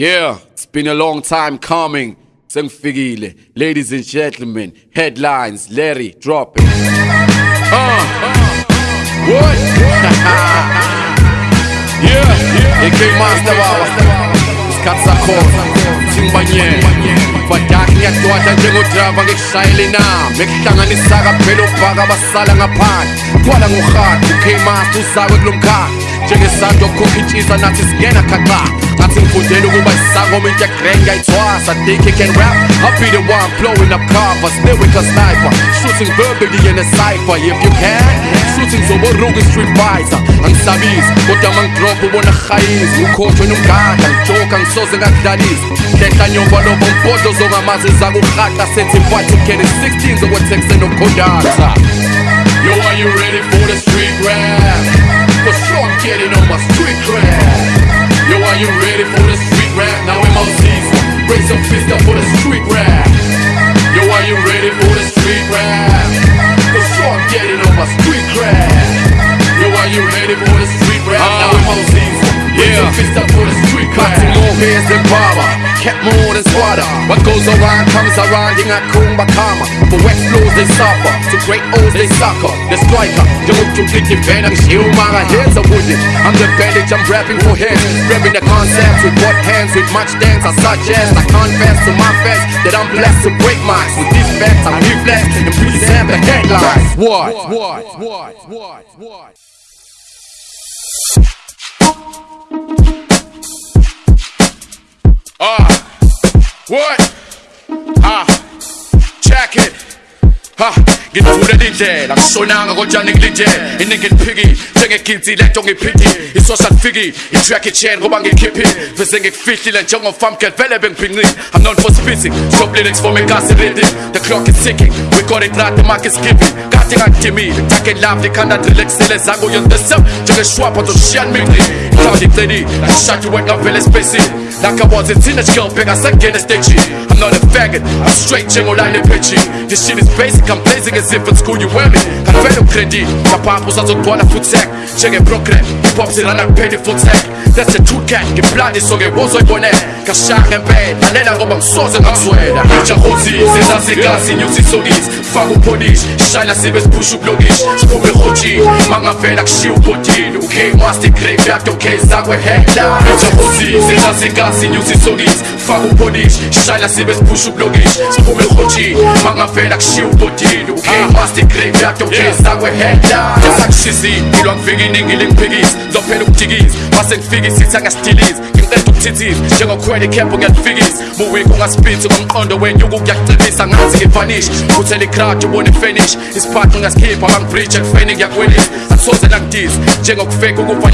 Yeah, it's been a long time coming. Sengifikile. Ladies and gentlemen, headlines, Larry, drop it. Uh, what? yeah, AK Master Wawa. Ngikushayele Ngikuhlanganisa kaphela ubhaka basala ngaphandle Kwala ngohathi K-Master uzakwe kulo mkhakha intshisa nathi singena khaqa ngathi ngifundele ukuba isangoma into yagreng ngiyayithwasa think he can rap. I'll be the one blowing up covers lyric a sniper. Shooting verbally in a cipher if you can. Shooting zoboruka street fighter. Angisabisi kodwa mangidrop ubona hayizi ukhothwe nomgada ngijoka ngisoze ngakudlalisa hlehla nyomba lobo mbodlo zongamazi zakurhahla certified to get 16 zokwetekse nokhondakta Yo, are you ready for the street rap? For sure I'm getting on my street rap are you ready for the street rap? Now season Raise your fist up for the street rap Yo, are you ready for the street rap? Sure I'm getting on my street rap Yo, are you ready for the street rap? Now in my season Raise your fist up for the street rap Cutting more than barber. Kept more than What goes around comes around Ingakumba kama. For wet floors they suffer. To great O's they sucker. The striker Njengokuthi vena ngishiyumanga Heads are wounded I'm the bandage I'm rapping for him. Grabbing the concepts with both hands With much dance. I suggest I confess to my fans That I'm blessed to break minds With these facts I reflex And please have the headlines. What? What? What? What? What? Ah, what? Ah, check it. Ha, ngithule indlela ngisonanga kodwa ngilindele iningi liphiki njengegidzi lento ngiphidi i-social fiki i-track it chain ngoba ngikhiphi? Bese ngikufihlile njengofamgel vele bengiphinqile. I'm known for spitting stop lyrics for me kasi reading. The clock is ticking we got it right the mark is giving kade ngakudimile take love likhanda relaxele zangu yonke sem. Njengeshwapha zoshiyan mingli cloud icedi ngishadi wet ngavele espacing like I was a girl big asangena stage I'm not a faggot I'm straight njengoline pitchy. This shit is basic I'm blazing as if in school you wear me. Kanvele ukredi Kapapho sazogcwala full tech Njenge program Hip hop sirana kuphela full tech That's the true cat Ngiplani so ngewozoyibonela Kashaka empela Lalela ngoba ngisoze ngakuswela Jahozi sezazigasi nyusi sokisi Faka upolish Shayla sibe sipusha ukulokish Siphume ehoji Mangavela kushiya ubhodini UK master graveyard okay zakwe headline Jahozi sezazigasi nyusi sokisi Faka upolish Shayla sibe sipusha ukulokish Siphume ehoji Mangavela kushiya ubhodini Okay master graveyard okay zakwe headline Yasakushizi Ilwa ngifika iningi lingiphikisi Zophela ukudikisa Mase ngifika isithi angasitilizi Ngiqeda ukuthithiza Njengokhwela ikhepo ngiyalifikisa Muwiko ungaspitsi ngomqondo wenyuku kuyakucebisa Ngathi ngifanish Uthela ikrowd ubone ifinish Isiphathi ngasikhipha mangibridge ekufeni ngiyakwelisa Akusoze nangidisa Njengokufake ukufa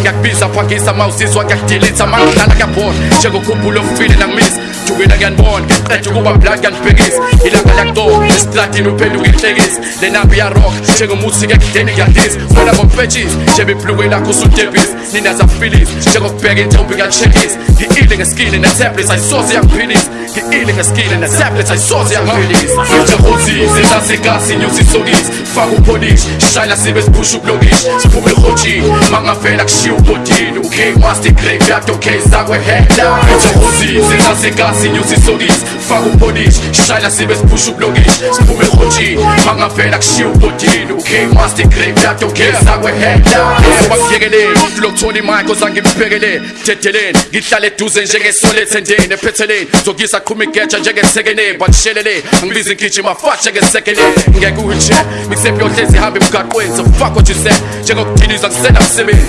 ngiyafisa Yakizwa ngiyakubiza phangisa mawusizwa ngiyakudilitha Mangidlala ngiyabona Njengokhumbula ofile nangimisa Jukela ngiyanibona Ngiqeda ukuba black ngiyanibhekisa Ilanga liyakutoka Esitratini uphenduka inhlekisa Le nabi ya rock Njengomuthi ekudeni ngiyadisa Wena ngompetshisi Njebe ibhlukwe lakho usudebhisa Nina zafilisa Njengokubheka intombi ngiyachekisa Ngi-ile ngeskile ne-tablets ayisoze yangiphilisa Ngi-ile ngeskile ne-tablets ayisoze yangiphilisa Ngijahozi sezazigasi nyusi sokisi Faka upolish Shayla sibe siphusha ukulokish Siphume ehoji Mangavela kushiya ubhodini UK master graveyard okay zakwe headline Ngijahozi sezazigasi nyusi sokisi Faka upolish Shayla sibe siphusha ukulokish Siphume ehoji Mangavela kushiya ubhodini UK master graveyard okay zakwe headline Bakyekeleni Lokuthola imike ozange ngibhekeleni Dedeleni Ngihlale eduze njengesole ethendeni ephetheleni. Zogisa qhuma igeja njengethekeneni Banishelele Angibizi ngigijima fast njengesekeleni Ngeke wheelchair Mixtape yohlezi ihamba emgaqweni So fuck what you said. Njengokudiliza ngisena msebenzi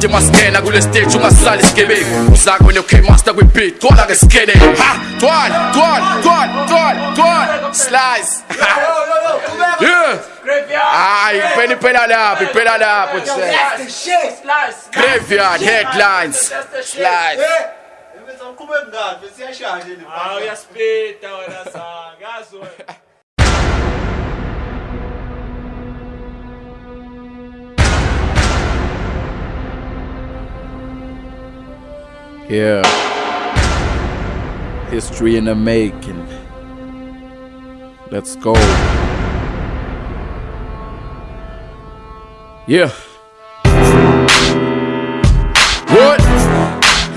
Ugade maskena kule stage ungasali isigebengu Uzakwe no-K master kwi-beat Gola ngesikele Ha! Twal! Twal! Twal! Twal! Twal! Slice! Yeah! Hayi, phela iphela lapho, iphela lapho nje. Graveyard headlines. Slice. Ah, uyaspita wena sanga yazi wena Yeah. History in the making. Let's go. Yeah. What?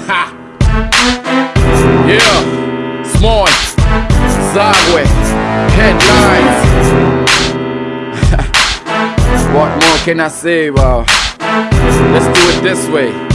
Ha! Yeah. Small. Sideways. Headlines. what more can I say? Wow. Let's do it this way.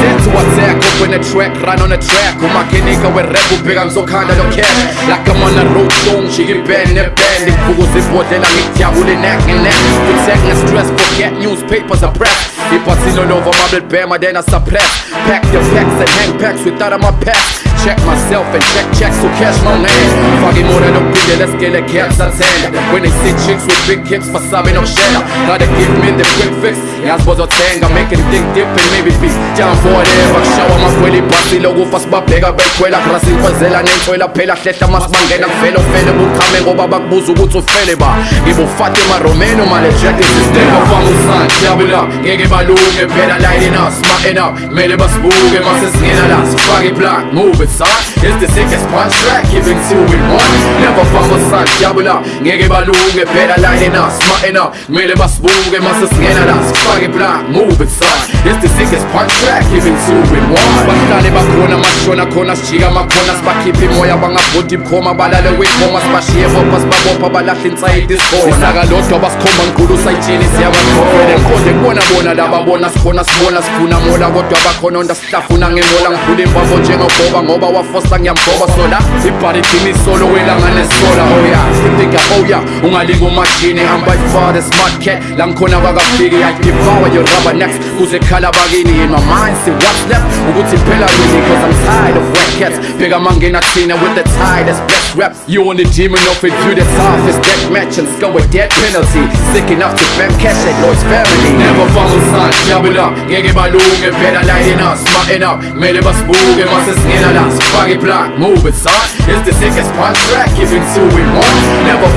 Set to attack, open the track, run on a track. Umakinika werap ubheka ngizokhanda no cash like I'm on a road show ngishike iband neband ngivukuza ibhodlela ngijabule neck and neck protect and stress forget newspapers are press. Iphathini over marble bama then I suppress. Pack the packs and hang packs without my packs Check myself and check checks to cash my name Fucking more than a billion, let's get a caps ten When they see chicks with big hips for subbing up share. Gotta give me the quick fix I'm making think dip and maybe be Jump for whatever, show my kweli basi logo fast babheka bekhwela grasi ngikwazela nentswela phela hlehla masibangena kuvele ufele bukhame ngoba bakubuza ukuthi ufele ba ngibufatima romeno male jack system bafama usan jabula ngeke balunge phela lighting us smarting up mele basibuke mase singena la sifake iblock move it son. It's the sickest punch track giving two in one never fama usan jabula ngeke balunge phela lighting us. Smarting up mele basibuke mase singena la sifake iblock move it son. It's the sickest punch track giving two in one. Bahlale bakhona mashona khona sijika makhona sibakhipha imoya bangabhodi bukhoma balale wikhoma sibashiye bopha sibabopha balahla insayidi isikhona isaka lodwa basikhomba nkulu sayitshini siyabakhofele ngiqonde kubona bona laba bona sikhona sibona sifuna mola kodwa bakhona onda sihlafuna ngemola ngiphula imbambo njengogoba ngoba wafosta ngiyamgoba sola. Ibhari iqinisolo welanga nesola oya sifika oya oh ungalinga umashini hamba ifade smart cat la ngikhona bakafiki i devour your rubber necks kuze khala bakini in my mind see what's left. Ukuthi really cause I'm tired of wet cats. Bigger mangena thina with the tightest best rap you only demon off it view the toughest death match and score with death penalty. Sick enough to bam cash at Lloyd's family. Never follow son double up. Ngeke balunge phela lighting us smarting up. Mele basibuke mase singena la sifake block move it son. It's the sickest punch track giving two in one never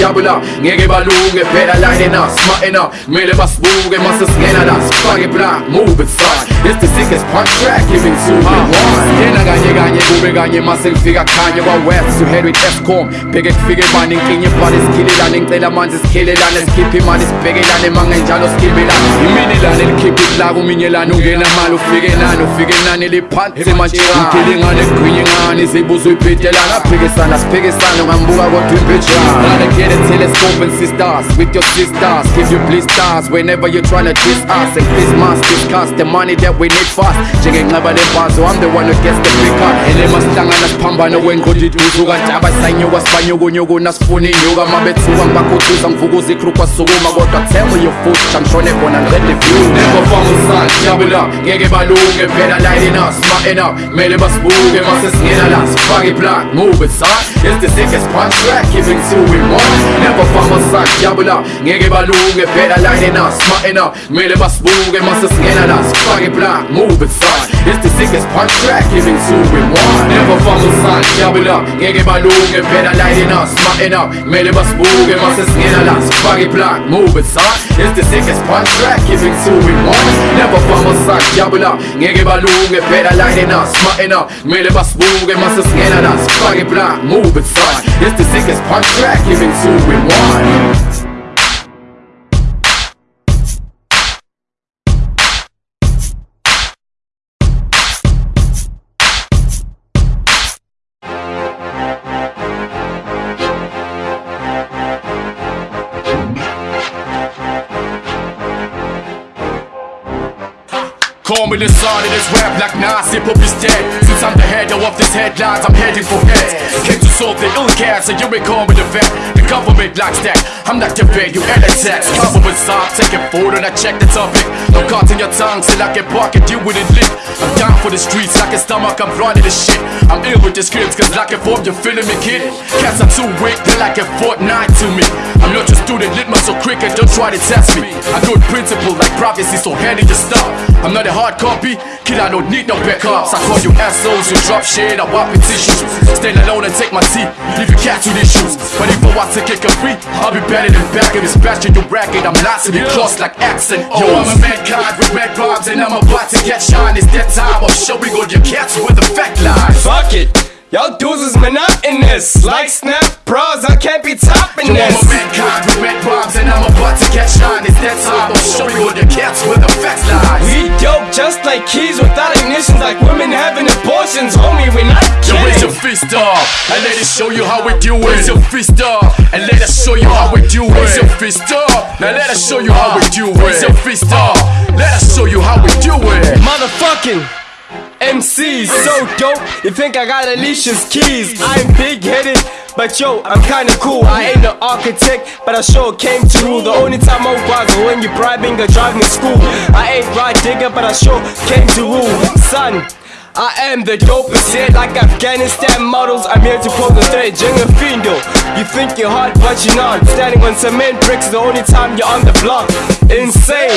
double up ngeke balunge phela lighting us smarting up mele basibuke mase singena la sifake block move it son it's the sickest punch track giving two in one yena kanye kanye kube kanye mase ngifika khanye kwa west to head with Eskom bheke kufike bani inkinye ibhali sikhilelane ngicela amanzi sikhilelane sikhiphe imali sibhekelane mangenjalo sikibelane iminilane likhiphe iplaka uminyelane ungena mali ufike nani ufike nani liphansi mantshirani ngilingane gqinye ngani zibuza uyibhedelana aphikisana siphikisana ungambuka kodwa imbejana Gotta get a telescope and see stars with your sisters. Give you blisters whenever you're trying to diss us. And Christmas discuss the money that we need fast njengenxeba lembazo I'm the one who gets the big cut elema sihlangana siphambano wenqondi iduzu kanjaba sayanyuka sibanyukunyuku nasifuna inyuka mabethuka ngibakhuthuza ngivukuza ikhru kwasukuma kodwa tell your foot ngishone khona ngiqede view never from sun jabula ngeke balunge phela lighting us smarting up. Mele basibuke mase singena la sifake iblock move it son. It's the sickest punch track giving two in one never from sun jabula ngeke balunge us smarting up mele basibuke mase singena la sifake iblock move it son it's the sickest punch track giving two in one never from sun jabula ngeke balunge us smarting up mele basibuke mase singena la sifake iblock move it son it's the sickest punch track giving two in one never sun jabula ngeke balunge us smarting up mele basibuke mase singena la sifake iblock move it son it's the sickest punch track giving two in one. Call me the son of this rap like Nas, hip hop is dead Since I'm the head of this headlines, I'm heading for heads. Came to solve the ill cats, so you may call me the vet. The government likes that, I'm not your bed, you LSX Government stop, taking food and I check the topic. No cut in your tongue, till I can pocket you with it lit I'm down for the streets, like a stomach, I'm running the shit. I'm ill with the scripts, cause like a form, you're feeling me kid. Cats are too weak, they're like a fortnight to me. I'm not your student, litmus so quick and don't try to test me. I good principle like prophecy, so handy your stuff I'm not a hard copy, kid I don't need no backups I call you assholes, you drop shit, I wipe your tissues. Stand alone and take my tea, leave your cat to these shoes But if I want to kick a free, I'll be better than back. In this bashing your racket I'm lots in close like X and O. Yo, I'm a mankind with red bombs and I'm about to get shine. It's that time of showing all your cats with the fact lies. Fuck it Y'all dudes is monotonous. Like snap bras, I can't be topping this. I'm a mankind with red bombs and I'm about to catch on. It's that time. I'll show you all the cats where the facts lies. We dope just like keys without ignitions, like women having abortions. Homie, we're not Yo, raise your fist up and let us show you how we do it. Raise your fist up and let us show you how we do it. Raise your fist up. Now let us show you how we do it. Raise your fist up. Let us show you how we do it. Motherfucking MCs, so dope. You think I got Alicia's keys? I'm big headed. But yo, I'm kinda cool. I ain't an architect, but I sure came to rule. The only time I was when you bribing or driving to school. I ain't right digger, but I sure came to rule. Son, I am the dopest hit like Afghanistan models. I'm here to pose the threat, Jenga Findo. You think you're hot, but you're not. Standing on cement bricks the only time you're on the block. Insane.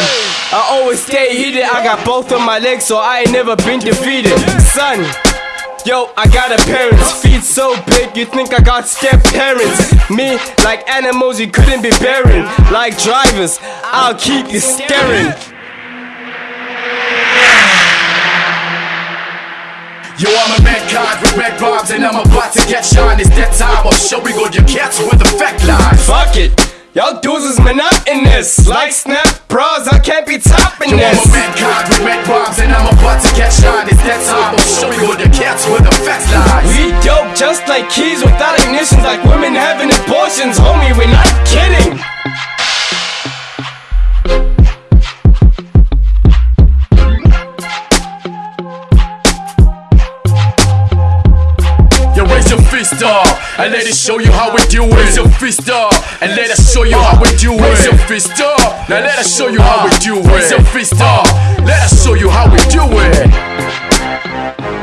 I always stay heated. I got both of my legs, so I ain't never been defeated. Son. Yo, I got a parents, feet so big, you think I got step parents. Me, like animals, you couldn't be bearing. Like drivers, I'll keep you staring. Yo, I'm a mankind with red bombs and I'm about to catch on. It's that time. I'll show you all your cats with the fact lies. Fuck it, y'all dudes is monotonous. Like snap bras, I can't be topping Yo, I'm this. a mankind with red bombs and I'm about to catch on. It's that time. I'll show you all the cats where the facts lies. We dope just like keys without ignitions, like women having abortions. Homie, we're not kidding. Fist up and let us show you how we do it. Raise your fist up and let us show you how we do it. Raise your fist up. Now let us show you how we do it. Raise your fist up. Let us show you how we do it.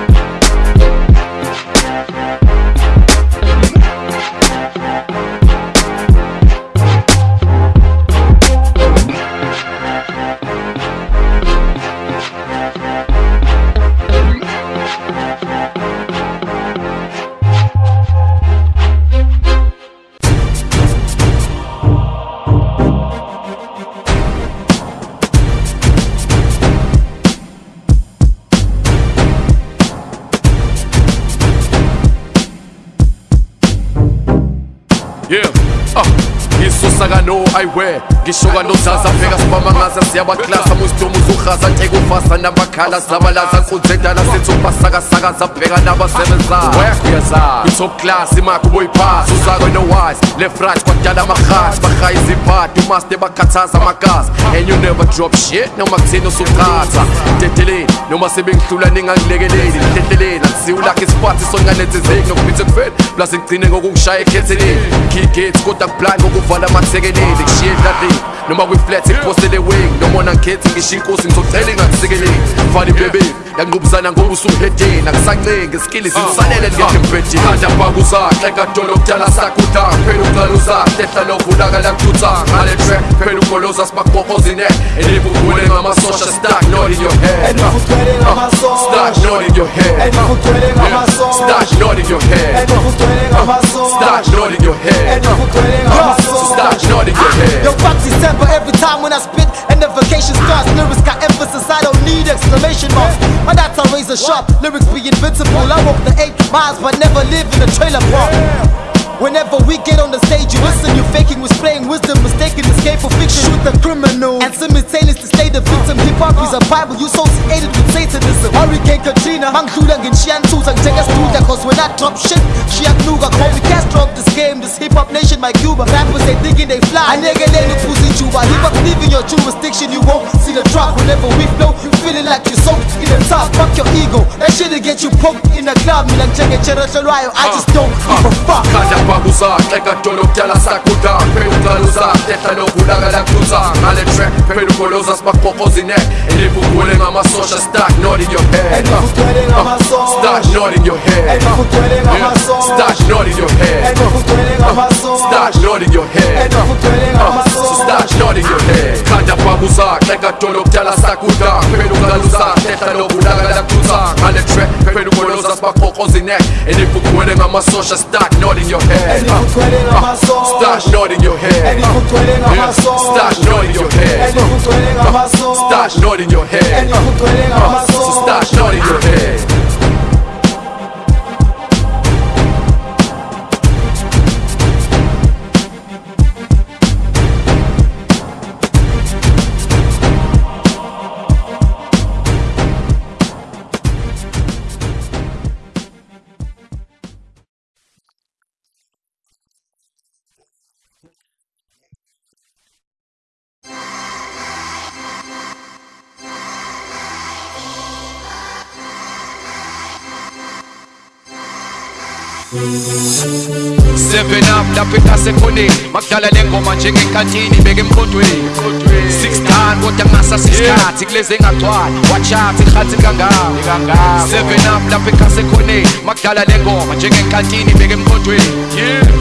Yeah, ah, ngisusa kano ayiwe ngisho kanozaza pheka sibamangaza siyabaklasa. Musitomu uzuhaza tekufasa nabakhala zabalaza nkunzendala sithi ubasakasakaza bheka nabasebenzayo i-top class imakho boyiphasa uzakwe no-wise left right kwadala amahati bahaya izibhadi umaste bakhathaza amagazi. And you never drop shit noma kuthini usuqhatha dedeleni noma sebengihlula ningangilekeleli. Nihlehleleni angisiwulakho isipathi songanethezeki nokuphithe kufeni plus ngigcine ngokukushaya ekhetheleni keygates kodwa kublind ngokuvala amathekeleli kushiye edladini noma kwi-flat iphostele wing noma ona ngikhethi ngisho inkosi ngizocela ingakusikeleli fani bebe yanqubuzana ngoba usuhedeni akusancengi skilli zingisalele ngekho embhedeni khanda bakuzakhe kadolo kudala sakudanga phela uqala uzakhe ehla novulakala kuthutha ngale track phela ugoloza sibakubophozine elibugule ngamasosha stuck not in your head. Stuck ah. not in your head. Yeah. Stuck not in your head. Stuck ah. not in your head Stuck not in your head Yo, fuck December every time when I spit and the vacation starts. Lyrics got emphasis, I don't need exclamation marks. My that's a razor sharp, lyrics be invincible. I walk the eight miles but never live in a trailer park. Whenever we get on the stage, you listen, you faking, was playing wisdom, mistaken escape for fiction. Shoot the criminal and simultaneous to stay the victim. Hip hop is a Bible, you associated with Satanism. Hurricane Katrina, Mangdula, and Shian Susan, take us through that, cause when I drop shit, Shian Nuga, call me Castro of this game, this hip hop nation, my Cuba. Rappers, they thinking they fly. I nigga, they look pussy Juba. Hip hop leaving your jurisdiction, you won't see the drop. Whenever we flow, you feeling like you're soaked in the top. Fuck your ego, that shit'll get you poked in the club. Me like check it, check it, I uh, just don't give a uh, fuck. Khanda bakuzakhe kadolo kudala sakudanga phela uqala uzakhe ehla novulakala kuthutha ngale track phela ugoloza sibakubophozine elibugule ngamasosha stuck not in your head. Ah, not in your head. Yeah. Stuck not in your head. Ah, not in your head. Ah, not in your head khanda bakuzakhe kadolo kudala sakudanga phela uqala uzakhe ehla novulakala kuthutha ngale track phela ugoloza sibakubophozine elibugule ngamasosha stuck not in your head ah, Stash not in your head. Ah, yeah. Stash not in your head. Ah, Stash not in your head. Not in your head. Música Seven up lapho ekasekhoneni makudala le ngoma njengenkantini beke emqondweni Six dan kodwa ngasasisikhathi kulezi engagcwali wachathi ikhathi kangaka Seven up lapho ekasekhoneni makudala le ngoma njengenkantini beke emqondweni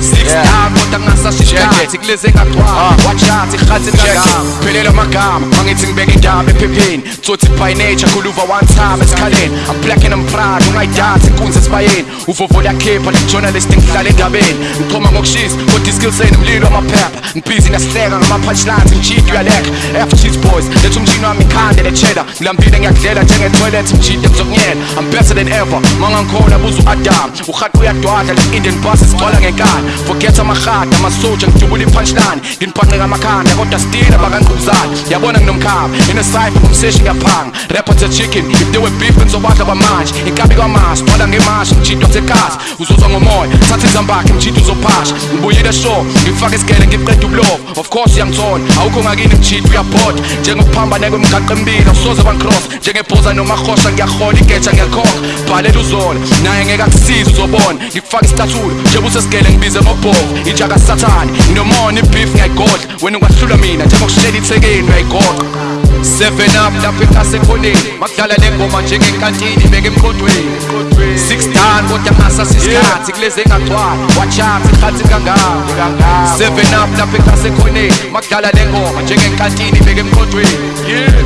Six dan kodwa ngasasisikhathi kulezi engagcwali wachathi ikhathi kangaka Phelela amagama mangithi ngibeke indaba ephepheni Tsothi by nature khuluva one time esikhaleni I'm black and I'm proud ungayidansi inkunzi esibayeni uvovo liyakhipha le-journalist ngihlala endabeni ngichoma ngokushisa kodwa iskillseni mlilo wamaphepha ngibhizi nasihleka ngama-punchlines ngijidi uyaleka f cheese boys letha umshini wami ikhande le-cheddar ngilambile ngiyakudlela njenge-toilet mjide ngizokunyela I'm better than ever. Mangangikhona buza u-adam urhaqi uyadwadla le-indian bus sigcwala ngenkani forget amahada amasoja ngidubula i-punchline nginibhanqeka amakhanda kodwa still abakangqubuzane yabona nginomkhaba inesayfa ngumseshi ngiyaphanga to chicken if they were beef ngizobadla kwamanje inkabi kwamasi gcwala ngemashi ngijidwa sekasi uzuzwa ngomoya thatha izambakhe mjidi uzophasha ngibuyile show ngifake isigele ngiqeda ubulovo. Of course uyangithola awukho ngakini mjidi uyabhoda. Njengokuphambane kwemigaqo emibili awusoze bancross njengebhoza nomarhosha ngiyahola igeja ngiyakhokha bhalela uzola naye ngeke akusiza uzobona. Ngikufaka istathulo njengoba usesigele ngibize ngobhovu ijaka sathane nginomona ibhief ngiyayigodla. Wena ungahlula mina njengokushela ithekeni uyayigoqa Seven up lapho ekasekhoneni makudala le ngoma njengenkantini beke emqondweni Six dan kodwa ngasasisikhathi kulezi engagcwali wachathi ikhathi kangaka Seven up lapho ekasekhoneni makudala le ngoma njengenkantini beke emqondweni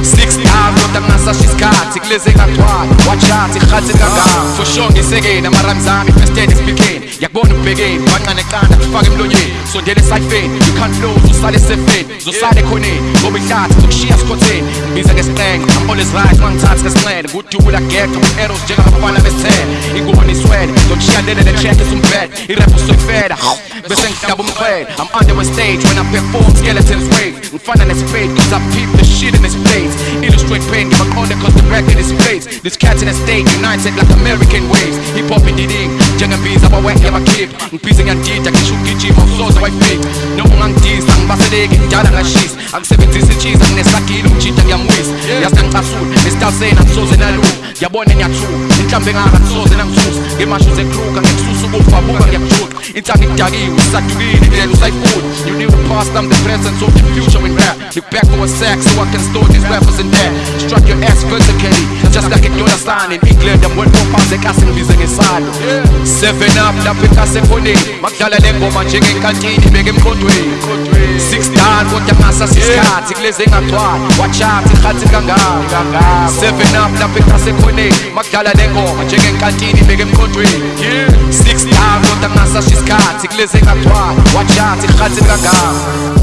Six dan kodwa ngasasisikhathi kulezi engagcwali wachathi ikhathi kangaka For sure ngisekeni ama-rhymes ami first and speaking yakubona ubhekeni wanqane qanda kufake emlonyeni sondele esayifeni you? Can't flow uzosala esefeni uzosala ekhoneni ngoba ihlathi zokushiya sikhotheni ngibiza ngesiqenge I'm always right mangithathi ngesinxele kudubula geqa with-arrows njengabafana besithele ingubo niswele ngizokushiya lele le-check esumbhede irap usoyifela bese ngidaba umxhwele I'm under a stage when I perform skeletons wave. Ngifana nesipade cause I peep the shit in this place. Illustrate pain ngibaqonde cause the record is place this cat in a state united like American waves hip hop indiding njengembiza abawek yabakhipha ngibhize ngiyadida ngisho ukugijima usoze wayifica noma ungangidisa ngibaseleki ngidala ngashisa angisebenzisi ichiza nginesagile umjida ngiyamwisa yasingicasula esitalseni angisoze nalula ngiyabona ngiyathula inhlambe engaka ngisoze nangisusa ngemasho zekruka ngikususa ukufa buka ngiyakujuqa intanga idakiwe isadukile indlela usayifuna you knew the past I'm the present so the future in rap look back for a sec so I can store these rappers in there. Struck your ass vertically just like a dollar sign. In England I'm worth four pounds ekhasingibize ngesalo seven up lapho ekasekhoneni makudala le ngoma njengenkantini beke emqondweni six dan kodwa ngasasisikhathi kulezi engagcwali wachathi ikhathi kangaka seven up lapho ekasekhoneni makudala le ngoma njengenkantini beke emqondweni six dan kodwa ngasasisikhathi kulezi engagcwali wachathi ikhathi kangaka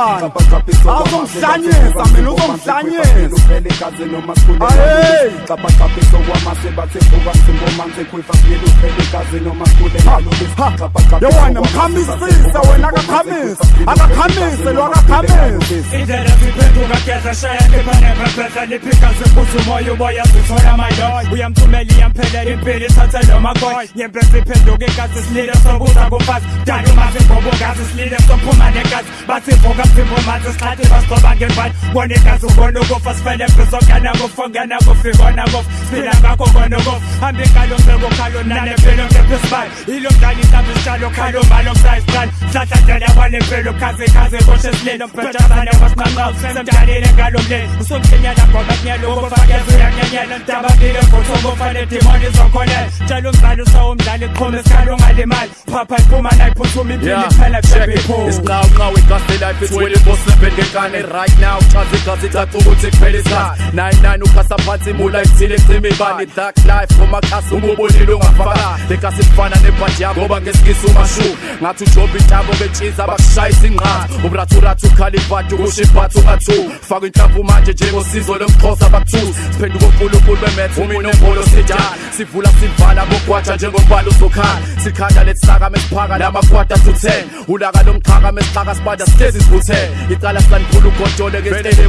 akafesana azongihlanyisa mina uzongihlanyisa Aye. yewena mkhamisise wena akakhamisi akakhamise lo akakhamisi indlela ziphenduka geza shaya lipanephephetha liphika ziphuza umoya uboya zithola amayoy uyamthumela iyamphelela impilo ithathe lo magoy nyempe ziphenduka igazi silile sobuza kumfazi dala umazi ngoba silile sophuma negazi bathi vuka mphimbo manzi sikhathi basigcoba ngembani bona igazi ubona ukufa sifele phizokana kufongana kufikona kufa siphila ngakho kona ukufa hambe ngalo mbeko khalo nane mpilo ngephisibani ilo mdlali mhlawumbe isitshalo khalo mbalo kusayisitshalo hlahlandlela wanempilo khaze khaze boshe sililo mpethazane wasinqanqawu semdalile ngalo mleni usomhlenyana ngoba kunyelo ukufakeza uyanyenyela ndabakile ngothokufanele dimoni zokholela tshela umdlali usawumdlali qhuma esikhalo ungalimali phapha iphuma nayiphuthuma impilo iphela kusebiphuma isiqawuqawu igazi life is when it was slipping ngenkane right now chaza igazi caca ukuthi kuphela isikhathi. Nine nine ukhasa phansi imula ithile ecima ibani dark life ngomakhasi umubonile ungafaka legasi kufana nebhaji yakho ngoba ngesikhathi uhlisa umashu. Ngathi ujobe intabo betshiza bakushayisa inqatha uburathurathu ukhala ibhadi ukusho ibhathu kathu faka inhlamvu manje njengosizo lomxhosa bakuthuza siphenduka unkulunkulu bemethe uminombolo sija sivula sivala bogwaja njengombala uzokhala sikhanda lesisaka mesiphaka lamakwata to 10 ulaka lomxhaka mesixhaka sibanda sihlezi sivuthele. Icala silaniphula ugodole-ke esitele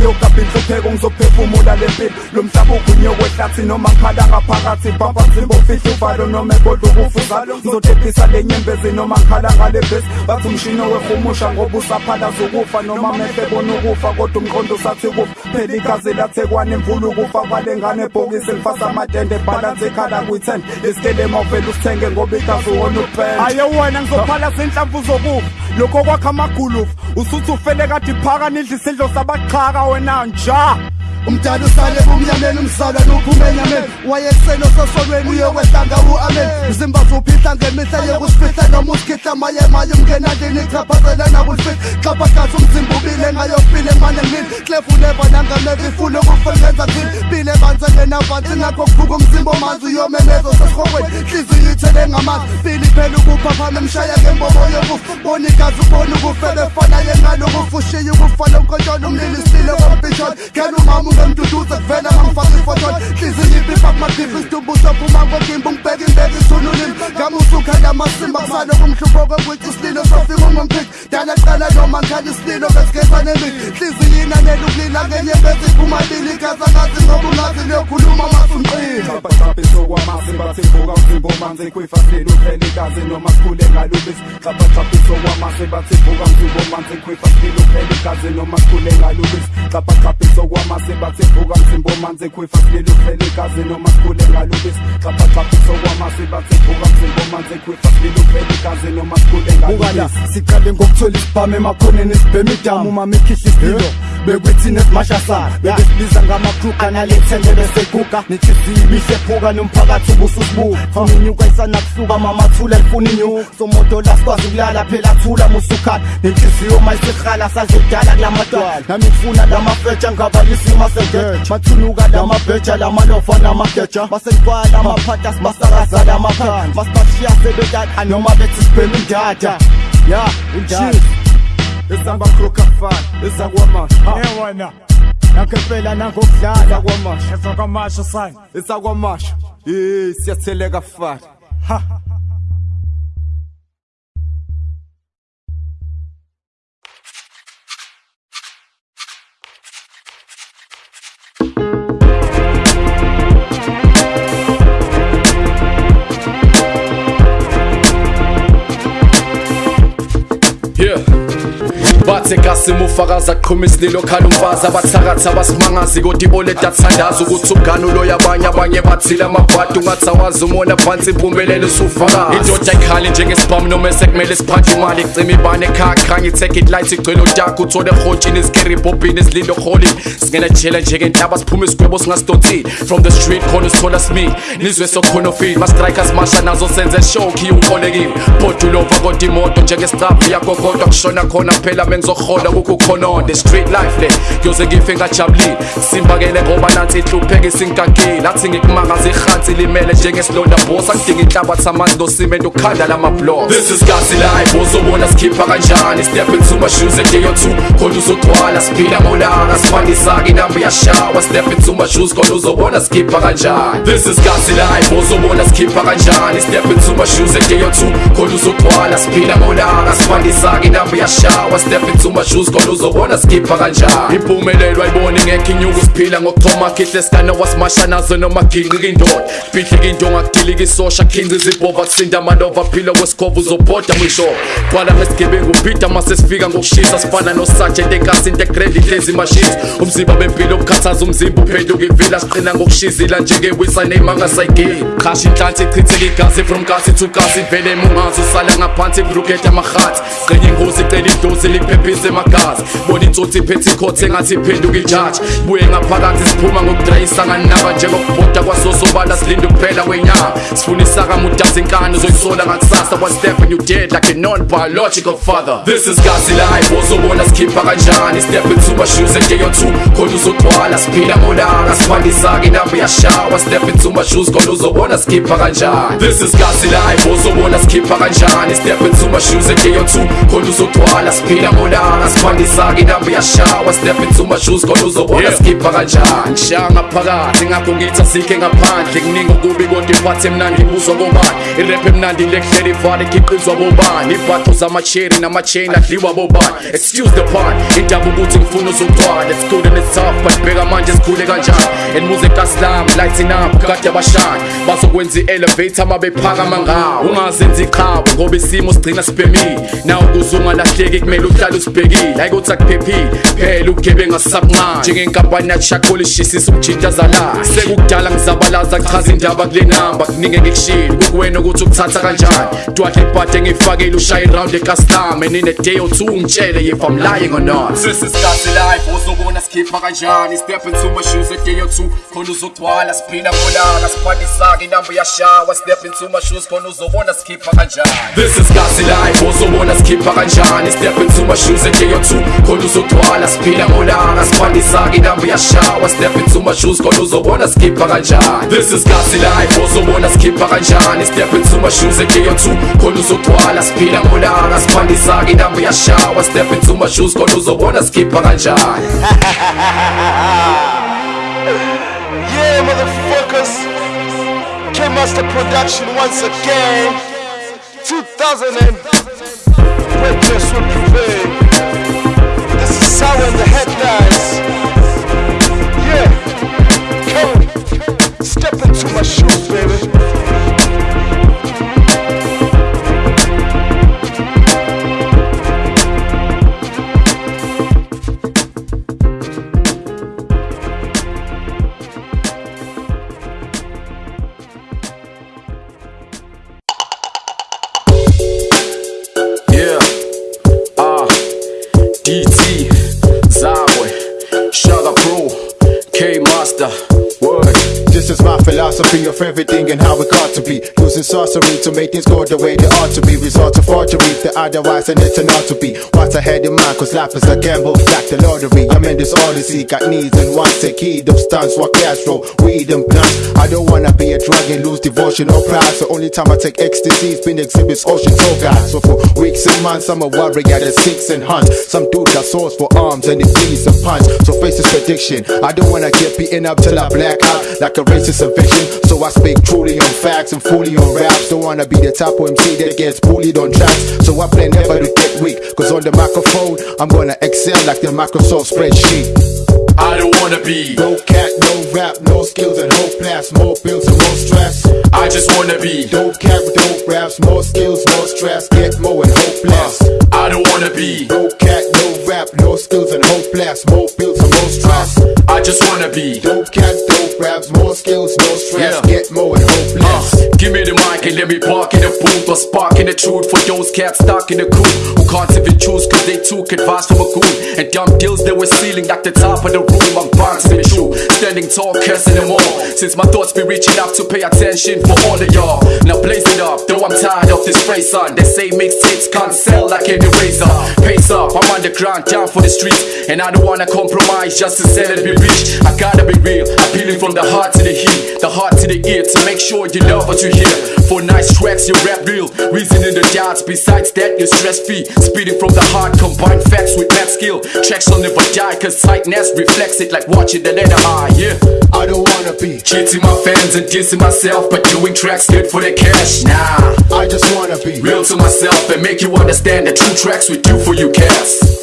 hliziyo kabinhlupheko ngizophefumula le mpilo. Lo mhlaba ugunyokwehlathi noma ngikhala ngaphakathi. Bamba nzimbo fihla uvalo noma ekodwa ukufuzalo ngizodephisa le nyembezi noma ngikhala ngale bhesi bathi umshini wehumusha ngoba usaphalaza ukufa noma mehle bona ukufa kodwa umqondo usathi kufa phela igazi lathekwane mvula ukufa kwale ngane ebhokisi lifasa amatende balance ekhala kwi-ten. Isikelema uvele usithenge ngoba igazi uwona upenda aye wena ngizophala zinhlamvu zokufa. Lokho kwakha amagulufu usuthi ufele kade iphaka nidla isidlo sabaqhaka wena nja umdala usale bumnyameni umzalwa nuphume enyameni wayekuseni ososolweni uyokwehlanga u-amen mzimba zuphihla ngemihla yokusifihla noma usikhihla maye maye umngenandini chaphazela nakulifihla xhaphagazi umzimba ubile ngayokubile mane ngimile klefuleva nangameva ifule ukufelenza ngini bile banze ngenavansi ngakho kuvuka umzimba omanzi uyomemezo sesihokweni hliziyo ithele ngamanzi bili phela ukuphaphama emshaya ngembobo yokufa. Bona igazi ubona ukufa befana yengalokufa ushiye ukufa lonkontshona umlili isile kombishona kena umama ungomphiki dala qala noma ngikhanda isililo besigezane miki hliziyo inanela ukulila ngenyembezi iphumabili igaza ngazi ngoba ungazi liyokhuluma masunqile xhaphaqhaphe sokwamasi bathimbuka umzimba omanzi kwifasile uphele igazi noma sikhule ngalubisi xhaphaqhaphe sokwamasi bathimbuka umzimba omanzi kwifasile uphele igazi noma sikhule ngalubisi xhaphaqhaphe bathe vuka mthimbo manzi khwifasilele uphele igazi noma sikhuleka lubisi xaphaxhaphisa kwamasi bathe vuka mthimbo manzi khwifasilele uphele igazi noma sikhuleka lubisi siqale ngokuthola isibhamu emakhoneni sibhema idamu mama ikhihla isilo eh? bekwithina esimashasana bebesibiza ngamakruka nalethende beseguga nethisibi ihlephuka nomphakathi ubususibuka funa inyuka isanakusuka mamathula lifuna inyuka somoto la sikwazi ukulala phela thula musukhala nenhliziyo mayisihala sazidala kulamadwala nami kufuna la mafetsha ngabalisa imasengetsha mathunuka la mabheja la malova namageja basenifala amaphatha sibasakaza la maphana masibashiya sebedala noma bethi sibhema indada ya indada esamba kroka fan esakwamasha Ewena nakho phela nangokudlala esakwamasha ezakamasha sani esakwamasha eh siyatheleka fat Yeah. Qhuma isililo khala umfazi abathakathi abasimangazi kodwa iboleda athandaza ukuthi umngane uloya abanye abanye bathile amabhadi ungathi awazi umona phansi impumelelo usufakazi indoda ayikhali njengesibhamu noma esekumele siphathe imali icima ibane ekhaya khanye i-ticket light igcwele udaka uthole ehotshini izikeri ibhobhini izilindo holini singena jela njengentaba siphume isigwebo singasidonsile from the street khona usithola smith nizwe sokhona ofile ma-strikers masha nazo senze show khiye unkolekiwe bodulova kodwa imoto njengesitraphu yakho kodwa kushona khona phela mengizohola kukho khononde street life le kuyoze ngife ngajabulile simbakele ngoba nansi ihlupheke isingagile athi ngikumangaza ihansi limele njengesilonda bosa ngidinga inhlabathi amanzi nosimende ukhanda lama-blocks this is gasi life uzobona sikhipha kanjani step into my shoes a day or two. Khona uzogcwala siphila ngolanga sifandisake inamba yashawa step into my shoes khona uzobona sikhipha kanjani this is gasi life uzobona sikhipha kanjani step into my shoes a day or two. Khona uzogcwala siphila ngolanga sifandisake inamba yashawa step into my shoes khona uzobona sikhipha kanjani? Impumelelo ayiboni ngekho inyuku siphila ngokuthoma khihle sikana wasimasha nazo noma ginqika indoda bhidlika into ngakudilika isosha khinqiza ibhova kusinda amanova phila kwesikhova uzobhoda mwisho qwala ngesigebengu ubhida mase sifika ngokushisa sifana nosajent enkasi integrate ihlezi machines umzimba bempilo obukhathaza umzimba uphenduka ivila siqina ngokushizila njengewisa neyimangasayigeni khasha inhlansi ichitheka igazi from kasi to kasi vele mungazi usala ngaphansi kuruketha amahathi qenya ingozi icela idosi liphephise emagazi bona ikhothe engathi iphenduka ijaji buye ngaphakathi siphuma ngokudrayisa nganaba njengokubhoda kwasosobala silinde ukuphela kwenyanga sifuna isakamudazi inkani uzoyisola ngakusasa step you dead like a non-biological father. This is gazi life ozobona sikhipha kanjani? Step into my shoes and khona uzogcwala siphila ngolanga sifandisa-ke inamba iyashawa. Step into shoes khona uzobona sikhipha kanjani? This is life sikhipha kanjani? Into my shoes and khona uzogcwala siphila ngolanga sifandisa-ke inamba iyashawa step into my shoes khona uzobona sikhipha kanjani ngishaya ngaphakathi ngakho ngithi asikhe ngaphandle kuningi okubi kodwa iphathi emnandi ibuzwa bobani irep emnandi lekuhlela ivale ikhiqizwa bobani. Ibhatho zamacheri namacheni adliwa bobani. Excuse the pun indaba ukuthi ngifuna uzogcwala it's good and it's tough but bheka manje sikhule kanjani. And music kaslam lighting up kade abashani bazokwenza i-elevator uma bephakama ngawo. Ungazenzi iqhabo ngoba isimo sigcina sibhemile nawe ukuze ungalahleki kumele uhlale usibhekile hayi kuthi akuphephile phela ubugebenga sabuncane njengenkampani yachakula ishisisa ukujintazala sekukudala ngizabalaza chaza indaba kule namba kuninge ngikushile kukuwena ukuthi ukuthatha kanjani dwadle ibhade ngiyifakile ushaye iround ecustom and in a day or two ungitshele if I'm lying or not. This is Gazi life. Uzobona sikhipha kanjani step into my shoes a day or two. Khona uzogcwala siphila ngolanga siphandisa-ke inamba yashawa step into my shoes. Khona uzobona sikhipha kanjani This is Gazi life. Uzobona sikhipha kanjani step into my shoes or two. Khona uzogcwala siphila ngolanga siphandisa-ke inamba yashawa step into my shoes khona uzobona sikhipha kanjani This is Gazi life uzobona sikhipha kanjani step into my shoes or two. Khona uzogcwala siphila ngolanga siphandisa-ke inamba yashawa step into my shoes khona uzobona sikhipha kanjani Yeah, motherfuckers. K-Master Production once again. 2000 This is Guys. Yeah, come step into my shoes, baby. Philosophy of everything and how it got to be. Using sorcery to make things go the way they ought to be. Resort to forgery, the otherwise and it's not to be. What's ahead in mind, cause life is a gamble, like the lottery. I'm in this odyssey, got needs and wants to key. Them stunts, what Castro, weed and blunts. I don't wanna be a drug and lose devotion or pride. So only time I take ecstasy, has been exhibits, ocean so guys. So for weeks and months, I'm a warrior that seeks and hunts. Some dude got swords for arms and it bleeds and punch. So face this prediction. I don't wanna get beaten up till I black out like a racist eviction. So I speak truly on facts and fully on raps. Don't wanna be the type of MC that gets bullied on tracks. So I plan never to get weak. Cause on the microphone, I'm gonna excel like the Microsoft spreadsheet. I don't wanna be, No cat, no rap, no skills and hope plus more bills and more stress. I just wanna be, Dope cat with dope raps, more skills, more stress, get more and hope less. I don't wanna be, No cat, no rap, no skills and hope less, more bills and more stress. I just wanna be. Dope cat, dope raps, more skills, no stress, Yeah. get more and hope less. Uh, give me the mic and let me bark in the booth or spark in the truth for those cats stuck in the coop who can't even choose cause they took advice from a goon and dumb deals they were stealing like the top of the room. I'm bouncing the standing tall, cursing them all. Since my thoughts be reaching out to pay attention for all of y'all. Now blaze it up, though I'm tired of this phrase son. They say mixtapes can't sell like any razor. Pace up, I'm underground, down for the streets, and I don't wanna compromise just to sell and be rich. I gotta be real, appealing from the heart to the heat, the heart to the ear to make sure you love what you hear. For nice tracks, you rap real, reason in the doubts. Besides that, you're stress free, speeding from the heart, combine facts with math skill. Tracks will never die, cause tightness reflects it like watching the letter high, yeah. I don't wanna be, Cheating my fans and dissing myself, but doing tracks good for the cash. Nah, I just wanna be, real to myself and make you understand the true tracks we do for you cats.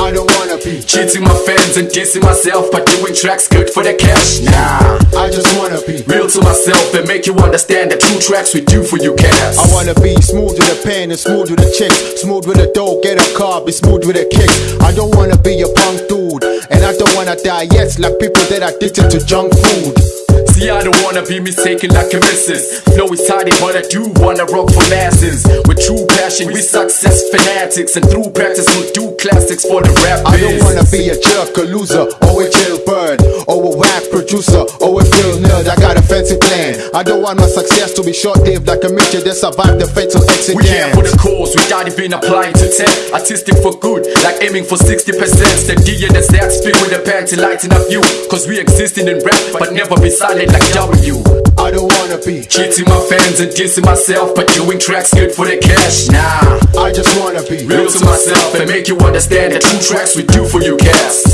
I don't wanna be. Cheating my fans and dissing myself, but doing tracks good for the cash. Nah, I just wanna be. real to myself and make you understand that true tracks we do for you cats. I wanna be smooth with the pen and smooth with the chicks. Smooth with the dough, get a car, be smooth with the kicks. I don't wanna be a punk dude, and I don't wanna die yet like people that are addicted to junk food. See, I don't wanna be mistaken like a missus. Flow is tidy, but I do wanna rock for masses. With true passion, we success fanatics, and through practice, we'll do classics for the rap I don't wanna be a jerk, a loser, or a jailbird, or a whack producer, or a real nerd. I got a fancy plan. I don't want my success to be short-lived like a midget that survived the fatal exit We here for the cause, we got it been applying to 10 Artistic for good, like aiming for 60% Steady and the stats speak with the panty lighting up you Cause we existing in rap, but never be silent like W I don't wanna be. Cheating my fans and dissing myself But doing tracks good for the cash, nah I just wanna be. Real to myself and make you understand that true tracks we do for you cats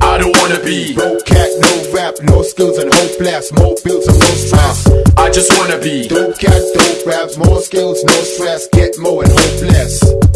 I don't wanna be, No cat, no rap, no skills and hopeless. More bills and no stress. I just wanna be Dope cat, dope raps, more skills, no stress. Get more and hopeless.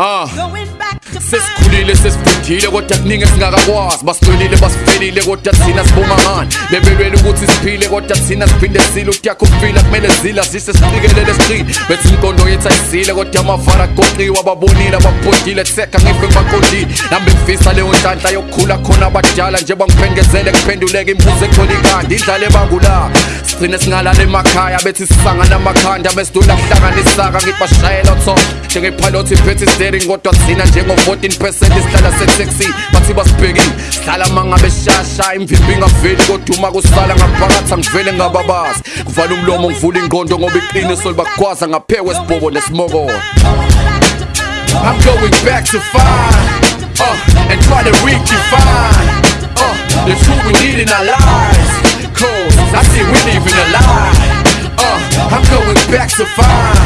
Oh. back, sesikhulile sesifundile kodwa kuningi esingakakwazi. Basicelile basifelile kodwa thina sibongangani bebelwela ukuthi siphile kodwa thina siphinde sile. Ukuyakho ukufila kumele zila zise siqikelele siqile bethi imikondo yethu ayisile kodwa amavara agoqiwe ababonile ababhodile kusekha ngife ngibaqondile. Ngifisa leyo nhlanhla yokukhula khona abadala njengoba ngiphengezele kuphenduleka imibuzo ekhola ikhanda indlala ebangula. Sigcine singalala emakhaya bethi sisangana amakhanda besidula kuhlanganisaka ngithi bashayela top njengepilot iphethe steering kodwa thina njengo-14 percent isihlala setaxi bathi basibhekile sihlala mangabe shasha imvimbi ingaveli kodwa uma kusala ngaphakathi angivele ngababazi kuvala umlomo ngivula ingqondo ngoba iqiniso libakwaza ngaphewe sibhobo nesimokolo I'm going back to find uh, and try to redefine uh, the truth we need in our lives. Cause I see we living a lie. Uh, I'm going back to find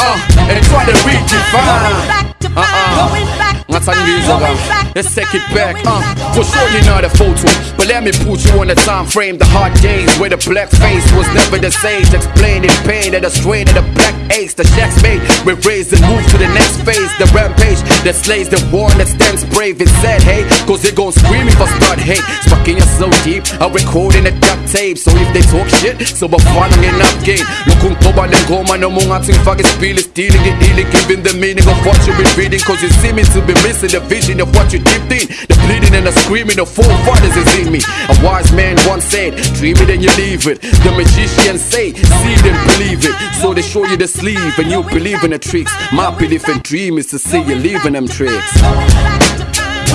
uh, and try to redefine. Uh-uh. Ngatangizwa ka. Let's take it back. Uh, for sure you're not a photo, but let me put you on the time frame. The hard days where the black face was never the sage. Explaining pain and the strain of the black ace. The shacks made, we raised and moved to the next phase. The rampage that slays the one that stands brave. It said, hey, cause they gon' scream if I start hate. Stuck in you so deep, I record in a duct tape. So if they talk shit, so bafana ngenap game. Lokung toba lengoma no mungathi ngifake isipili stealing it healing, giving the meaning of what you've been reading. Cause you seem to be missing the vision of what you dipped in. The bleeding and the screaming of forefathers is in me. A wise man once said, dream it and you leave it. The magicians say, see and believe it. So they show you the sleeve and you believe in the tricks. My belief and dream is to see you leaving them tricks.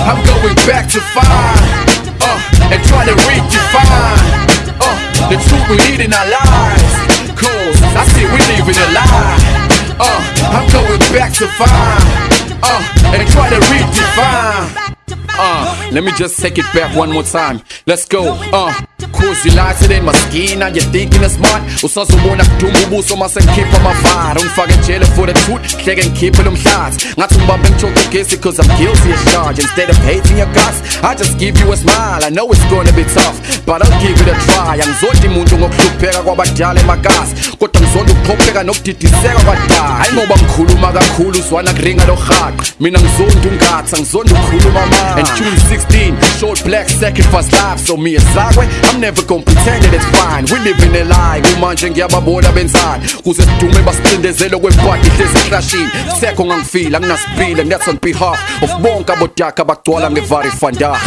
I'm going back to find uh, and try to redefine uh, the truth we need in our lives. Cause I see we living a lie. Uh, I'm going back to find uh, and try to redefine. Uh, let me just take it back one more time. Let's go. Uh, cause you lies in my skin and you're thinking it's smart. Usazobona kudumba ubuso mase ngikhipha amavara ungifake ejele for the truth hleke ngikhiphe lo mhlathi ngathi ngibambe ngijoko ugesi cause I'm guilty as charged. Instead of hating your guts, I just give you a smile. I know it's gonna be tough, but I'll give it a try. Angizondi muntu ngokuhlupheka kwabadala emagasi Kodwa ngizonda ukuqhopheka nokudidiseka kwadala Hayi ngoba ngikhuluma kakhulu uzwana kuringa lo rhaqo Mina ngizondi ungatha, ngizonda ukukhuluma manje And June 16, short black sacrifice life So me ezakwe, I'm never gonna pretend that it's fine. We live in a lie, kumanje ngiyababona benzani Kuze sidume basicindezele kwebhadi hlezi eklashini Sekho ngangifila, nginasipile, that's on behalf Of bonke abodaka abagcwala ngevari fanda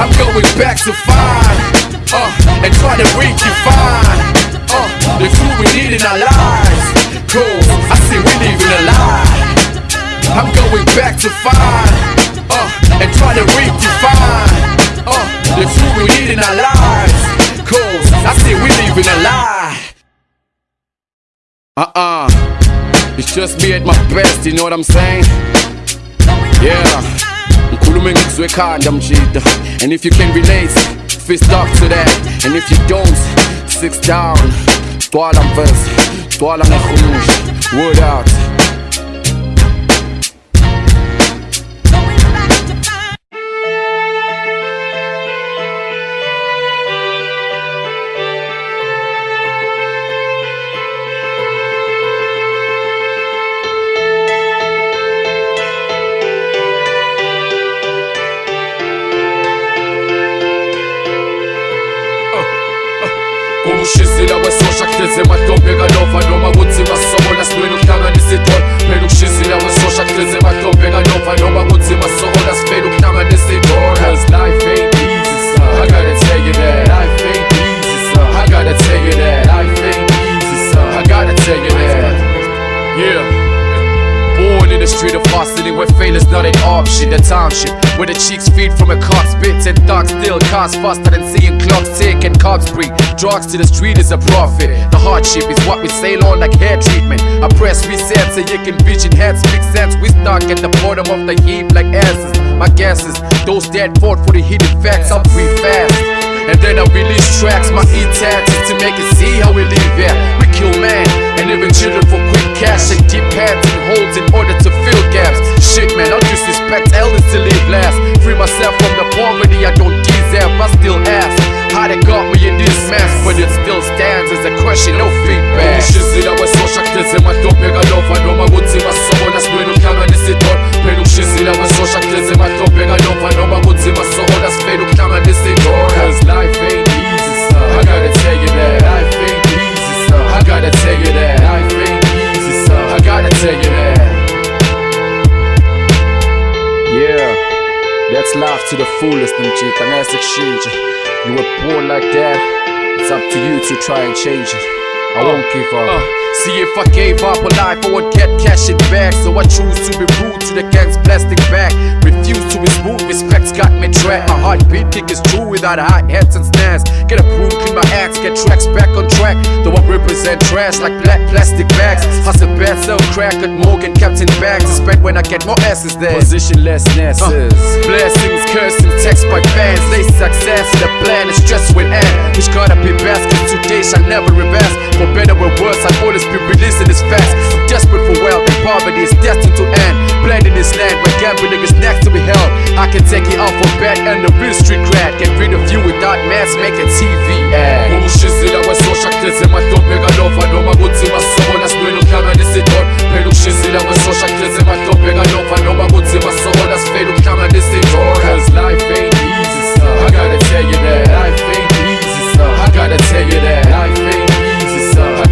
I'm going back to find uh, And try to redefine uh, The truth we need in our lives. Cause I see we live in a lie. I'm going back to find uh, And try to redefine uh, the food we need in our lives. Cause I say we live in a lie. Uh uh. It's just me at my best, you know what I'm saying? Yeah. Ngikhuluma engikuzwe ekhanda mjida And if you can relate, fist up to that And if you don't, six down Twala mverse, twala ngehumusha Wood out kuhleze mahlombe noma kunzima sokola sibeni ukuhlanganisa idol phela ukushizila kwesosha kuhleze mahlombe kanova noma kunzima sokola sibeni ukuhlanganisa idol Cause life ain't easy I gotta tell you that. Life ain't easy I gotta tell you that. Life ain't easy I gotta tell you that. Yeah. Born in the street of Boston where failure is not an option The township where the cheeks feed from a clock spits And dogs still cars faster than seeing clocks tick and cops breathe. Drugs to the street is a profit. The hardship is what we sail on like hair treatment. I press reset so you can vision heads. Make sense We stuck at the bottom of the heap like asses. My guess is those dead fought for the hidden facts. I'll breathe fast. And then I release tracks, my e-tats to make it see how we live yeah. We ideal man. And even eventually for quick cash and deep pads and holes in order to fill gaps. Shit man, I disrespect elders to live last. Free myself from the poverty I don't deserve, I still ask. How they got me in this mess? But it still stands as a question, no feedback. Cause life ain't easy, son. I gotta tell you that life ain't I gotta tell you that Life ain't easy son I gotta tell you that. Yeah That's life to the fullest mjita ngeke kushintshe You were born like that. It's up to you to try and change it. I won't give up uh, See if I gave up on life I would get cash in back. So I choose to be rude to the gang's plastic bag Refuse to be smooth, respect's got me trapped. My heartbeat kick is true without hi-hats and snares Get a broom, clean my axe, get tracks back on track. Though I represent trash like black plastic bags. Hustle bad, sell crack at Morgan, Captain Bags. To spend when I get more asses there Positionlessness uh, Blessings, cursing, text by fans. They success, the plan is stress with end. Which gotta be best, cause today shall never reverse. For better or worse, I'll always be releasing this fast I'm desperate for wealth and poverty is destined to end. Blend in this land where gambling is next to be held. I can take it off for bet and the real street cred. Get rid of you without mass making TV ad. Idol Cause life ain't easy son I gotta tell you that. Life ain't easy son I gotta tell you that. Life ain't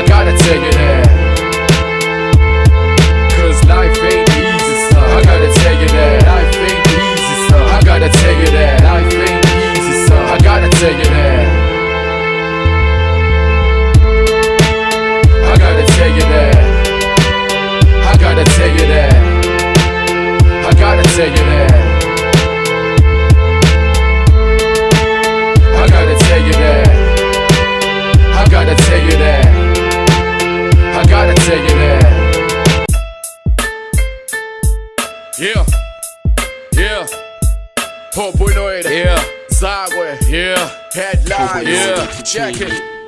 I gotta tell you that Cause life ain't easy, son. I gotta tell you that life ain't easy, son. I gotta tell you that life ain't easy, son. I gotta tell you that. I gotta tell you that. I gotta tell you that. I gotta tell you that. Yeah, jacket.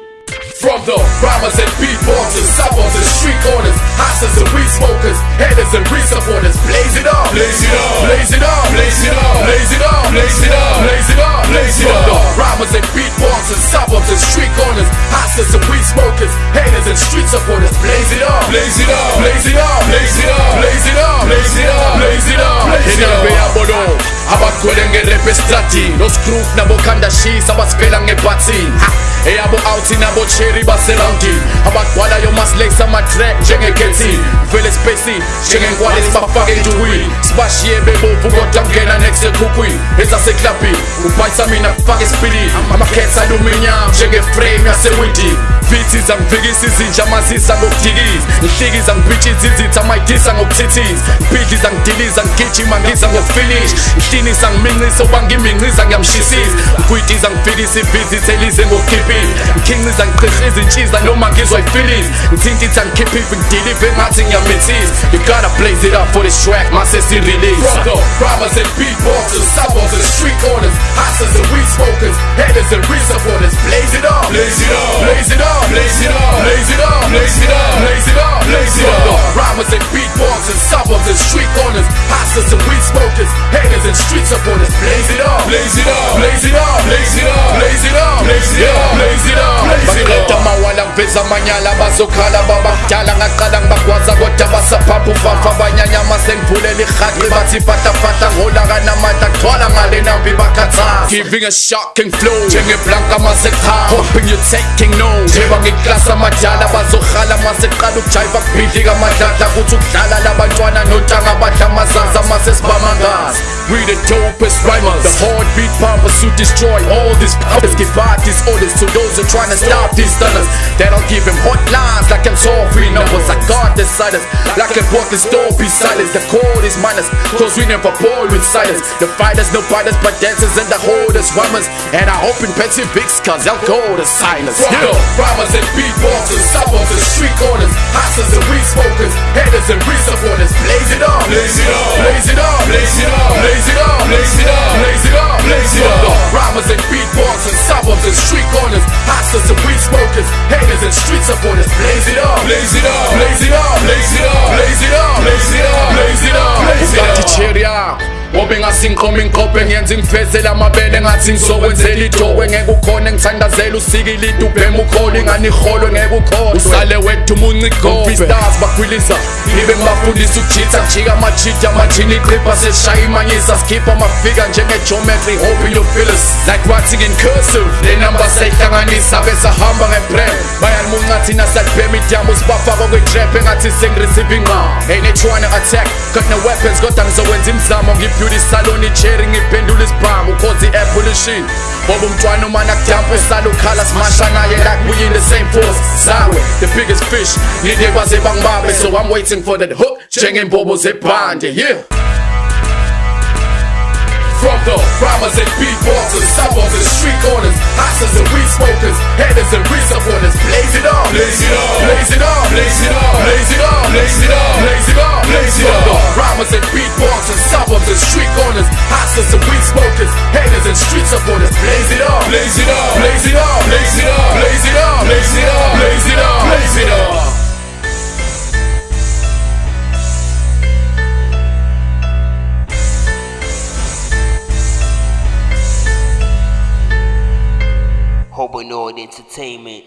From the rhymers and beatboxers, suburbs and street corners, houses and weed smokers, haters and re-supporters. Blaze it up, blaze it up, blaze it up, blaze it up, blaze it up, blaze it up, blaze it up, blaze it up. From the rhymers and beatboxers, suburbs and street corners, houses and weed smokers, haters and street supporters. Blaze it up, blaze it up, blaze it up, blaze it up, blaze it up, blaze it up, blaze it up. Inabe ya bodo, abakhwele ngerepe estradini, no screw nabo kanda shisa abasipela ngebatini. Eyabo outing nabo chill. Baseroundini abagcwalayo masilekisa ama-track njengekethini vele spesi njengenkwale sibafake enjukwini sibashiye bebovu kodwa kungena nekusekhukhwini ezaseklabhini ubhayisa mina kufake esipilini amakhetha aluminium njengeframe yasewidi vithi zangifikisa izinja amazisa ngokudikiza ngihlikiza ngibhitshisa izitha mayidisa ngokuthithiza ngibhidliza ngidiliza ngigijima ngiza ngokufinish ngihlinisa ngimincisa uba ngimincisa ngiyamshisisa ngigwitiza ngifikisa ivizithi elize ngokukhiphile ngikhinciza ngiqhiqiza intshiza noma ngizwa ifilisi ngithintitha ngikhiphife ngidilive ngathi ngiyamithisa you gotta blaze it up for this track mase si-release From the rhymers and beatboxers, suburbs and street corners, hustlers and weed smokers, haters and real supporters. Blaze it up, blaze it up, blaze it up, blaze it up, blaze it up, blaze it up, blaze it up, blaze it up. Rhymers and beatboxers, suburbs and street corners, hustlers and weed smokers, haters and street supporters. Blaze it up, blaze it up, blaze it up, blaze it up, blaze it up, blaze it up, blaze it up, blaze it baqeda up. amawala ngiveza amanyala bazokhala babadala ngaqala ngibagwaza kodwa basaphapha ufafa abanyanyama sengivulela ihaqi bathi fatafata ngolakanamata gcwala ngale nambi bakhathaza giving a shocking flow. Njengeblanka masekhaya hoping you're taking notes njengoba ngiklasa amadala bazohala maseqala. Ukujayiva kubhidlika amadladla kuthi ukudlala labantwana nontanga badla amazaza masesibamangasa We the dopest rhymers. The heartbeat pump to destroy all these powers Give out these orders to those who trying to stop these stunners They don't give him hotlines like I'm free numbers I got the silence like I bought this door be silence The code is minus cause we never bore with silence. The fighters no fighters but dancers and the holders rhymers And I hope in Pepsi Bigs cause they'll go to silence. The rhymers and beatboxers, suburbs and street corners, hustlers and weed smokers, haters and real supporters. Blaze it up, blaze it up, blaze it up, blaze it up, blaze it up, blaze it up, blaze it up, blaze it up. Rhymers and beatboxers, suburbs and street corners, hustlers and weed smokers, haters and street supporters. Blaze it up, blaze it up, blaze it up, blaze it up, blaze it up, blaze it up, blaze it up, blaze it up. cherry yakho wobe ngasinqoma inqophe ngiyenza ngifezela amabele ngathi ngizokwenzela idokwe ngeke ukhona ngithandazela usikilide ubhema ukhole ingani iholwe ngeke ukhole usale wethu umuncigobhe stars bakhwilisa. Ngibe ngibafundisa ukujitha kujika amachiti amajini iqhipha sesishaya imanyisa. Sikhipha njenge-geometry hope you feel us like writing in cursive. Le number sayihlanganisa besahamba ngebrem bayalimunca thina salibhema idamu sibafaka kwe-trap engathi sengireceive inqa ain't trying to attack got no weapons kodwa ngizokwenza imizamo ngibeauty salon icherry ngiphendula isibhamu cause i-apple ishini ngoba umntwana umana kudampa usala ukhala simasha naye like we in the same force zawe the biggest fish ngide baze bangibambe so i'm waiting for that hook njengembobo zebhande yeah From the rhymers and beatboxers, suburbs and street corners, hustlers and weed smokers, haters and real supporters. Blaze it up, blaze it up, blaze it up, blaze it up, blaze it up, blaze it up, blaze it up, blaze it up. Rhymers and beatboxers, suburbs and street corners, hustlers and weed smokers, haters and street supporters. Blaze it up, blaze it up, blaze it up, blaze it up, blaze it up, blaze it up, Entertainment.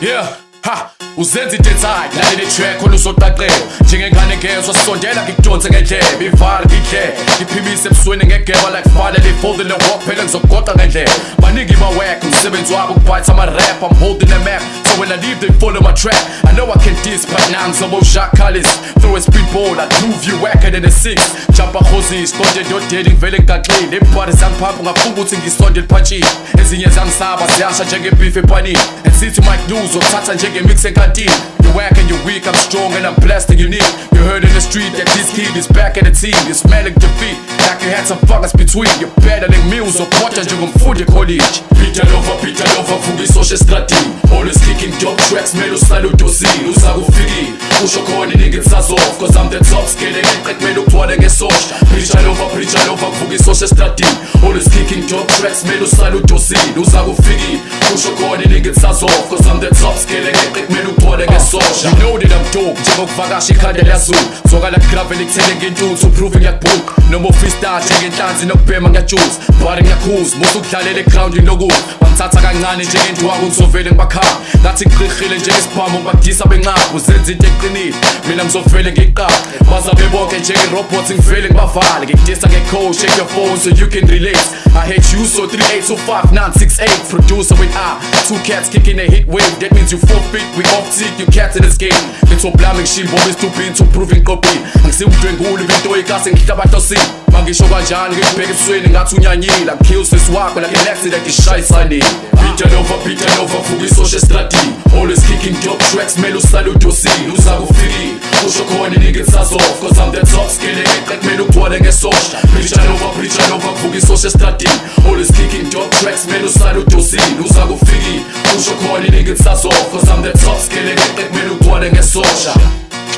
Yeah, ha, uzenza ethayo lalela itrack khona uzotaqela. Njengengane ngezwa sisondela ngikudonse ngendlebe ivale ngidle ngiphimise ebusweni ngegeba like fale lifoldile walk phela ngizogoqa ngendlela. Baningi bawek umsebenzi wabo ukubhayitha ama-rap i'm holding the map. So when i leave they follow my track. I know i can diss but now ngizobo Jacques Kallis throw a speedball i do view wacker than a six. Jumpa khozis konje ndodeli ngivele ngigaxile ibhari zangiphapha ngafunga ukuthi ngisonde liphatshile ezinye zangisaba ziyasha njengebeef epanini and sithi mike news othatha njengemix enkantini you whack and you're weak i'm strong and i'm blessed and unique. You heard in the street that this kid is back at the team. You're smelling defeat like you had some fuckers between you're battling meals opota njengomfundi college Peter Lover, Peter Lover, fungisoshe estradini Always kicking dope tracks, mele usale udosini Usakufikile, usho khona iningi tisazof Cause I'm the top skilling, ngeqek mele ugcwale ngesosha Preacher Lover, Preacher Lover, fungisoshe estradini Always kicking dope tracks, mele usale udosini Usakufikile, usho khona iningi tisazof Cause I'm the top skilling, ngeqek mele ugcwale ugcwale ngesosha You know that I'm dope. Njengokuvakasha ikhanda liyazulu zwakala gravel ekuthele ngentuthu uprove ngiyakubhuka noma ufreestyle njengenhlanzi nokubhema ngiyajuza bari ngiyakhuza musa ukudlalela egrawundini lokuza bangithatha kancane njengendwaku ngizovele ngibakhama ngathi ngiqirhile njengesibhamu ngibadisa benqaba uzenza into eqinile mina ngizovele ngiqaba bazabe bonke njengerobot ngivele ngibavale ngikudisa nge-code check your phone so you can relate I hate you so 3825968 producer with I two cats kicking a hit wave. That means you forfeit we off seat you cats in this game. Ngithoblami ngishilo bobe stupid to proving copy. Angisimdwenguli into ikase ngihlabahlosini mangisho kanjani ngikubheka ebusweni ngathi unyanyile angikill sis wakho like an accident ishayisani Beat it over, it over, fuck isosha strategy Always kicking dope tracks, mele usale udosile Uzakufikile, kusho khona nigga saz off Cause I'm the top skilling it, like mele ugcwale ngesosha Preach it over, preach it over, fuck isosha strategy Always kicking dope tracks, mele usale udosile Uzakufikile, kusho khona nigga saz off Cause I'm the top skilling it, like mele ugcwale ngesosha.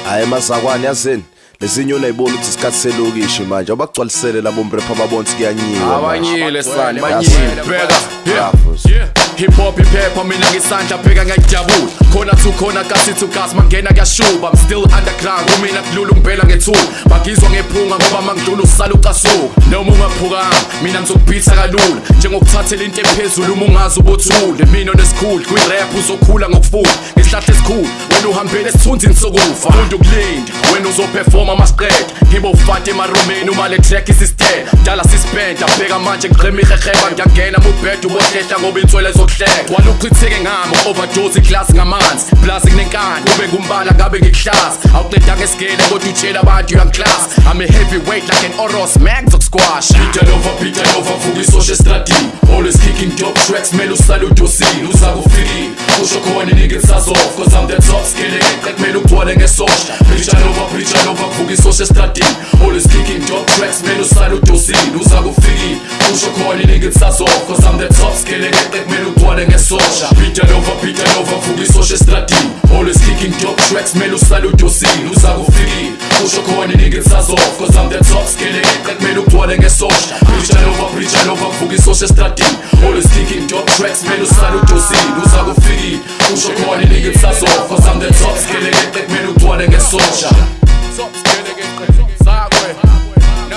Hayi mazakwane yazini lezinye unayibona ukuthi isikhathi selokishi manje abagcwalisele labo mrepha babonsi kuyanyiwa. Abanyile sani banyile bheka. Yeah. hip hop iphepha mina ngisandla bheka ngiyajabula khona two khona kasi two gas mangena kuyashuba. I'm still underground kumina kulula ungibhela ngethula bagizwa ngephunga ngoba mangidlula usala ucasuka. Noma ungaphukanga mina ngizokubhitha kalula. Njengokuthathela into ephezulu uma ungazi ubothule. Mina onesikhulu kwi-rap uzokhula ngokufunda ngesihlahla esikhulu wena uhambele esithunzini sokufa. Funda ukulinda wena uzoperforma masiqeda ngibofata emarumeni uma le track isistela dala sispenda bheka manje ngiqhema iheheba ngiyangena mubheda ubohlehla ngoba inswele zokuhleka. Gwala uchitheke ngami overdose iglasi ngamanzi. Plus kunenkani kube ngumbala ngabe ngikuhlaza awuqeda ngesigele kodwa utshela abantu uyangiklasa I'm a heavyweight like an oros man ngizokusquash beat it over beat it over vuka isosha estradini always kicking dope tracks mele usale udosile uzakufikile kusho khona nigga saz off cause I'm the top it kumele ugcwale ngesosha. Preach it over preach it over vuka isosha estradini always kicking dope tracks mele usale udosile uzakufikile kusho khona nigga saz off cause I'm the top skilling it kumele ugcwale ngesosha over beat it over vuka isosha estradini always kicking dope tracks mele usale udosile uzakufikile kusho khona nigga saz off cause I'm the top skilling it kumele ugcwale ngesosha over preach it over vuka isosha estradini always kicking dope tracks mele usale udosile uzakufikile kusho khona nigga saz off cause I'm the top skilling it kumele ugcwale ngesosha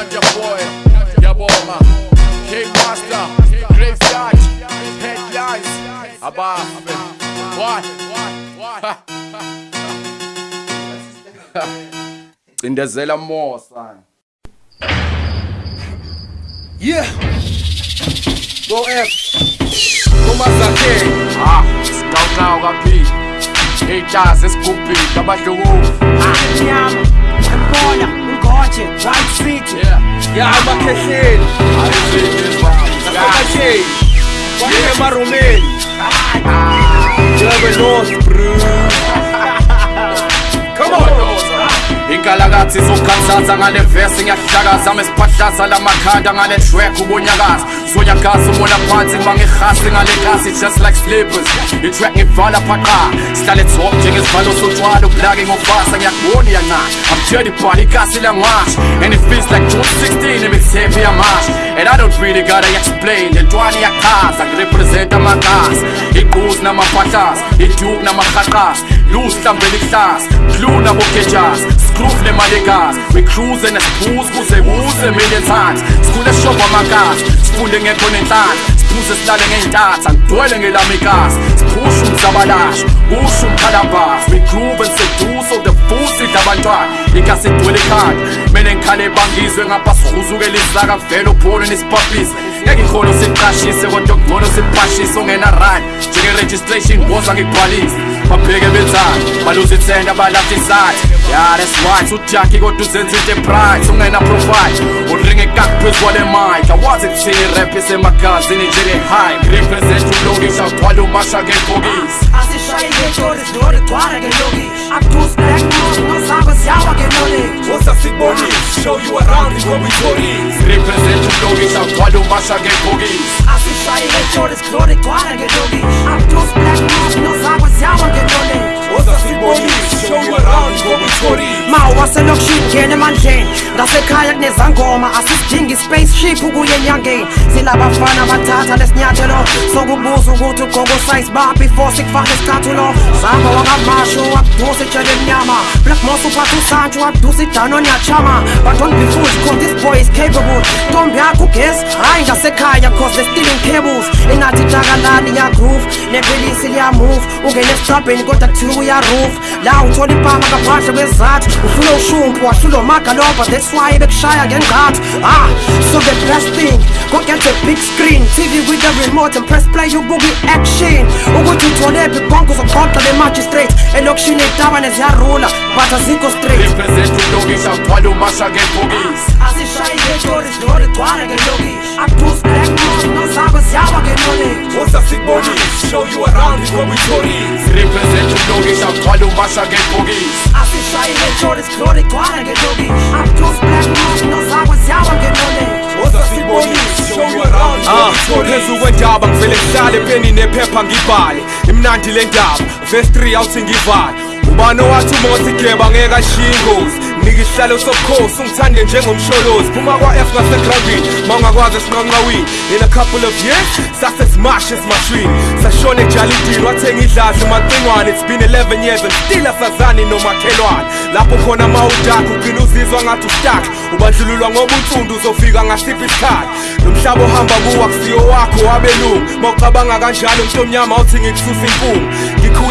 not your boy yabonga K-Master, Graveyard, Headlines, Abba, what? Cindezela more, son. Yeah. Go F. Kumazake. Ah, sikaw kapi. Haters esikupi kabahluku. Anyama. Embona, ngoje, right city. Yeah. Yeah, amakhehleli. Nasakasheli. Kwanye emarumeli. Jebe lost, bro. Come on. Inkalakathi izokukhathaza ngale vesi ngiyahlakaza mesiphahlaza lamakhanda ngale track ubonyakaza sonyakaza umona phansi bangihasi ngale kasi just like slippers. Itrack ngivala phaqa. Sihlale top njengesivalo sotshwala ublaki ngokubasa ngiyakubona iyancane I'm dirty ball ikasi langash and it feels like June 16 imixtape yamash and I don't really gotta explain. Lentwana iyachaza ngirepresenta amagazi. Iquzi namaphahlasa iduke namarhaqasa lusihlambela ihlasa glue nabokejas scroof lemalekazi we cruise nesiphuzi kuze kuze million times. Sikhule shopha amagazi sifunde ngekho nenhlanhla siphuze silale ngey'ntatha ngidwele ngelamikazi siphushe umzabalasho kusho umkhalabhazi we groove and seduce sidla abantwana ikasi igcwele ekhanda kumele ngikhale bangizwe ngapha sihuzukela isaka vele upholo nesiphaphise ngeke ikholo siqashise kodwa kungcono siphashise ongena rani njenge-registration boza ngikubhalise babheke bethanda baluze ithenda balahla isathi ya that's right. Ujaki kodwa uzenza into ebright ungena profile. Uringe kakuphezu kwale mic. Awazi kuthini rap isemagazini njenge-high represent ulokisha ugcwale umasha ngebhokisi asishaye ngetori sidori gcwala ngeloki akudusi black news ngozakho ziyawa ngeloli woza sikubonise show you around ngoba ipolice represent ulokisha ugcwale umasha ngebhokisi asishaye ngetori sidori gcwala ngeloki akudusi black news ngozakho ziyawa ngeloli woza sikubonise show you around ngoba ipolice mawaselokishini ngena emandleni. Ngasekhaya kunezangoma asisidingi spaceship ukuye enyangeni. Silabafana bathatha lesinyathelo sokubuza ukuthi ugqoka usize ba before sikufake isikhathi ulo Samba wangamasho wakudusa etshele emnyama. Black Moss uphatha usantsho wakudusa idano nyachama But don't be fooled cause this boy is capable. Ntombi yakho ugesi hayi ngasekhaya cause they're stealing cables. Engathi takalani yagroove nepilisi liyamove. Ungene esitrabheni kodwa kuthiwa uyaroof. La uthola impama ngaphandle kwezathu Ufuna ushumpu wahlula umagalobha That's why bekushaya ngenqathu Ah, so the best thing Go get a big screen. TV with the remote and press play ubuki action. Ukuthi utholephi bonke uzoqoqa le magistrate? Elokishini itabane ziyarula but azikho straight. Represent ulokishi agcwala umasha ngebhokisi Shai veç görüş doğru tuara gen yogi. Ak tuz black music non sabes yawa gen yoni Osa sig bodies, show you around this where we stories Represent the doggies, am o masha gen boogies Asi Shai veç görüş doğru tuara gen yogi. Ak tuz black music non sabes yawa gen yoni Osa sig bodies, show you around this where we stories Phezu ah, kwendaba ngivele ngihlale peni nephepha ngibhale. Imnandi le ndaba, verse 3 awuthi ngivale Ubani owathi que geba ngekashiya ingozi nika isihlalo sobukhosi ungithande njengomsholozi phuma kwa-f ngasegrandini ma ungakwazi esinqanqawini in a couple of years sase smash esimashwini sashona ejalidini wathenga idlazi macingwane it's been 11 years and still asazani nomakhelwane lapho khona ma udakha ugcina uzizwa ngathi ustak ubandlululwa ngoba unsundu uzofika ngasiphi isikhathi. Lo mhlaba ohamba kuwo akusiyo wakho wabelungu ma ucabanga kanjalo mntomnyama uthi ngikususa impungu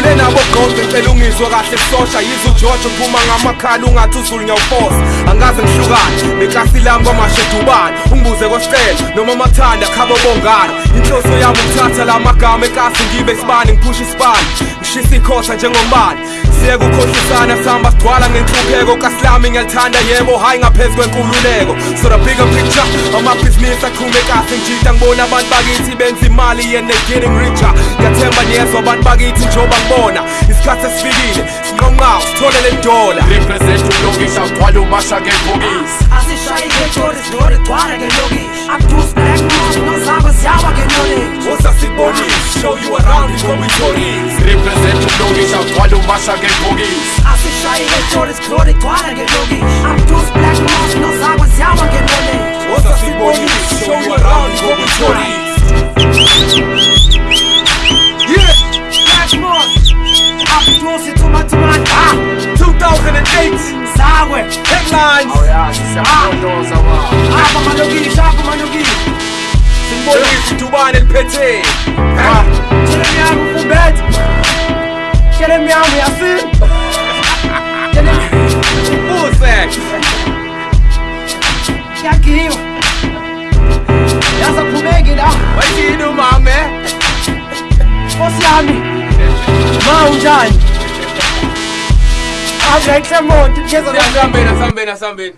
ngikhule nabo gqonke ngicela ungizwe kahle sosha. Yize ujojo uphuma ngamakhala ungathi uzulu ngiyawufosa angaze ngihlukane neklasi lami kwamashedubane. Ungibuze kwesicelo noma mathanda khabo bongana inhloso yami ukuthatha la magama ekasi ngibe sibani ngiphusha isibani ngishisa ikhosa njengombani siye kukhohlisana sihamba sigcwala ngenhlupheko kasilami ngiyalithanda yebo hhayi ngaphezu kwenkululeko. So the bigger picture amabhizinisi aqhume kahle ngijida ngibona abantu bakithi benza imali and they getting richer. Ngiyathemba niyezwa abantu bakithi njengoba ngibona. Isikhathi esifikile sinqonqawo sithole le dola Represent ulokishi agcwala umasha ngebhokisi Asishayi ngetori zilori gcwala ngelokishi Abdus black mouse nozabo ziyawa ngenolage Woza sikubonise Show you around before we tourist Represent ulokishi agcwala umasha ngebhokisi Asishayi ngetori zilori gcwala ngelokishi Abdus black mouse nozabo ziyawa ngenolage Woza sikubonise Show you around before we tourist yeah 2008 Sawe Headlines. Oh yeah, sisi amondoza ah. wa ah, Hapa manogi, shaka manogi Simboli Tubani lipete ah, Jeremi yangu kumbet Jeremi yangu yasin Full sex Yakiwa Yasa kumegi da Wajidu mame? Kosi yami Ma unjani. ahambulaithe moto sihambeni asihambeni asihambeni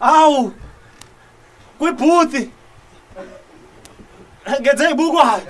awu kwibhuti. Ngenze ibukwayo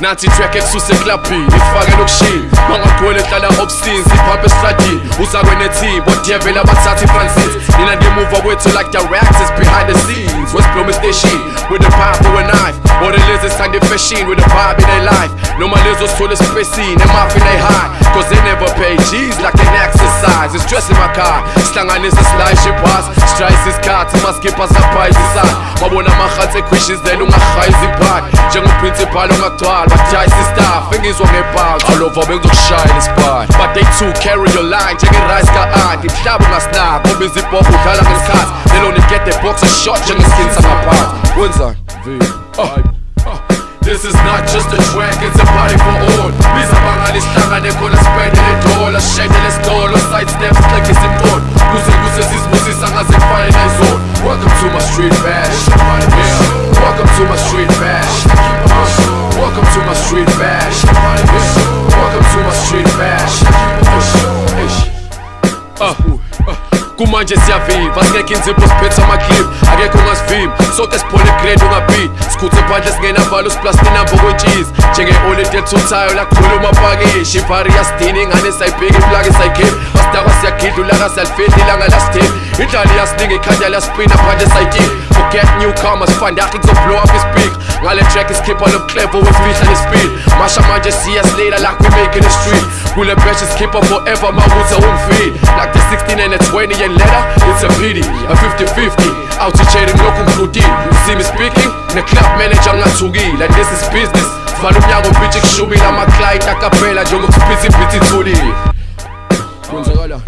nansi track ekususe eklabhini ifake lokushini mangagcwele hlala obscene siphaphe esitradini uzakwe neteam bodevela abathatha ifrancis nina ngemuva kwethu like directors behind the scenes west blom station with a pipe or a knife. Or the lizards kind of fashion with a vibe in their life. No noma lezo sithole espacing emafi they high. Cause they never pay G's like an exercise. It's stress in my car sihlanganisa slice pass. Strikes isikhathi maskipha saphayizi babona amahatsi ekhwishizela ungahayi iziphakhi njengoprincipal ongagcwala bajayisa istaff engizwa ngebhanki alova bengizokushayela isipati but they too carry your line njengerice ka-anti mhlaba ungasinaki ngoba izibhokho udlala ngesikhathi lelo get the box a shot njengeskin sangaphansi wenzani This is not just a track, it's a party for all. Biza bangali sihlangane khona sipendele dola Shedele sitolo, side steps like it's important Kuze kuze sizibusisa ngaze kufane nayizona Welcome to my street bash yeah. Welcome to my street bash Welcome to my street bash. Welcome to my street bash uh. Kumanje siyaviva singekho inzipho siphethe amaclip akekho ongasivimba soke siphole grade ungabhidi sikhuthe phandle singenavalo siplastinambo kwentshisi njenge-olide elithuthayo lakhuluma pakishi ipari yasidini ingane sayibhika iplaki sayikhiphi asidakwa siyagidla ulaka siyalifihla ilanga lasithini idlali yasininga ikhanda laspina phandle sayitini forget newcomers fandakhi kuzoblow up ispeak ngale track isikhipha lobuclevo wefihla nespeed. Masha manje siyasilila like we making the street. Kule beshe sikhipha forever mawuze ungifeed like the 16 and the 20 and later it's a pity. A 50-50 out-teachering lokhu ngihlutile you see me speaking? Ne-club manager ngingathukile Like this is business. Vala umnyango bitch kushubile ama-client akaphela njengokuspitha ibhithi ithulile kwenzakala uh,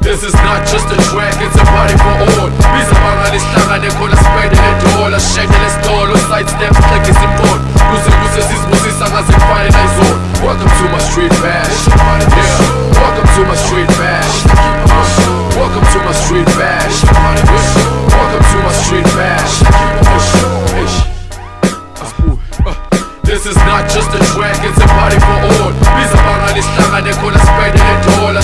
This is not just a track, it's a party for all. Biza bangali sihlangane khona sipendele dola Shekele stolo, side steps, click isimboni Kuze kuze sizibusisa ngaze kufane nayizona Welcome to my street bash. Yeah, welcome to my street bash Welcome to my street bash. Welcome to my street bash. Uh, this is not just a track, it's a party for all. Biza bangali sihlangane khona sipendele dola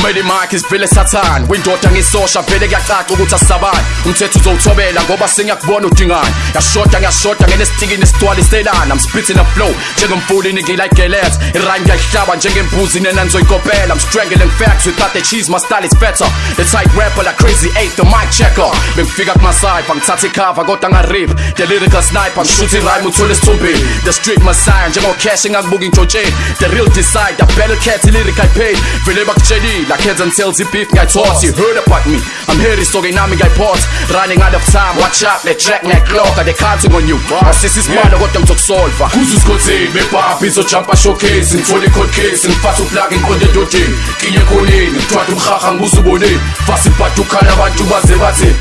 umele imakhi sivele sathane windoda ngisosha vele kuyacaca ukuthi asisabani umthetho uzowuthobela ngoba sengiyakubona udingane yashoda ngiyashoda ngenestikini esidwaliselana I'm spitting a flow njengomfuli ningilikelet irhyme ngiyayihlaba njengembuzi nena nizoyikopela I'm strangling facts without the cheese my style is better. The tight rapper like crazy eight the mic checker. Bengifika kumaside bangithatha ikhava kodwa ngarip. The lyrical sniper ngishuthi irhyme uthole isithumbini the street messiah njengocash engakubuka intshotsheni the real decide the battle cat lyrical pain. Vele bakutshelile akhenza ntells ibeef ngayithotha you heard about me. I'm here so-ke nami ngiyayiphosa running out of time watch out the track neclocker they counting on you? Asisi isimalo kodwa ngizokusolva kuze usikhotheni bebhabhi izojumpa showcase. Ngithole i-cold case ngifatha uplug ngiqonde edodeni nginye khoneni ngithwada umhaha ngibuze uboneni fasa ibhadi ukhala abantu baze. Bathi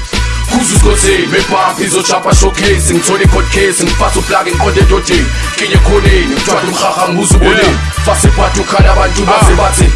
kuze usikhotheni bebhabhi izojumpa showcase. Ngithole i-cold case ngifatha uplug ngiqonde edodeni nginye khoneni ngithwada umhaha ngibuze uboneni fasa ibhadi ukhala abantu baze. bathi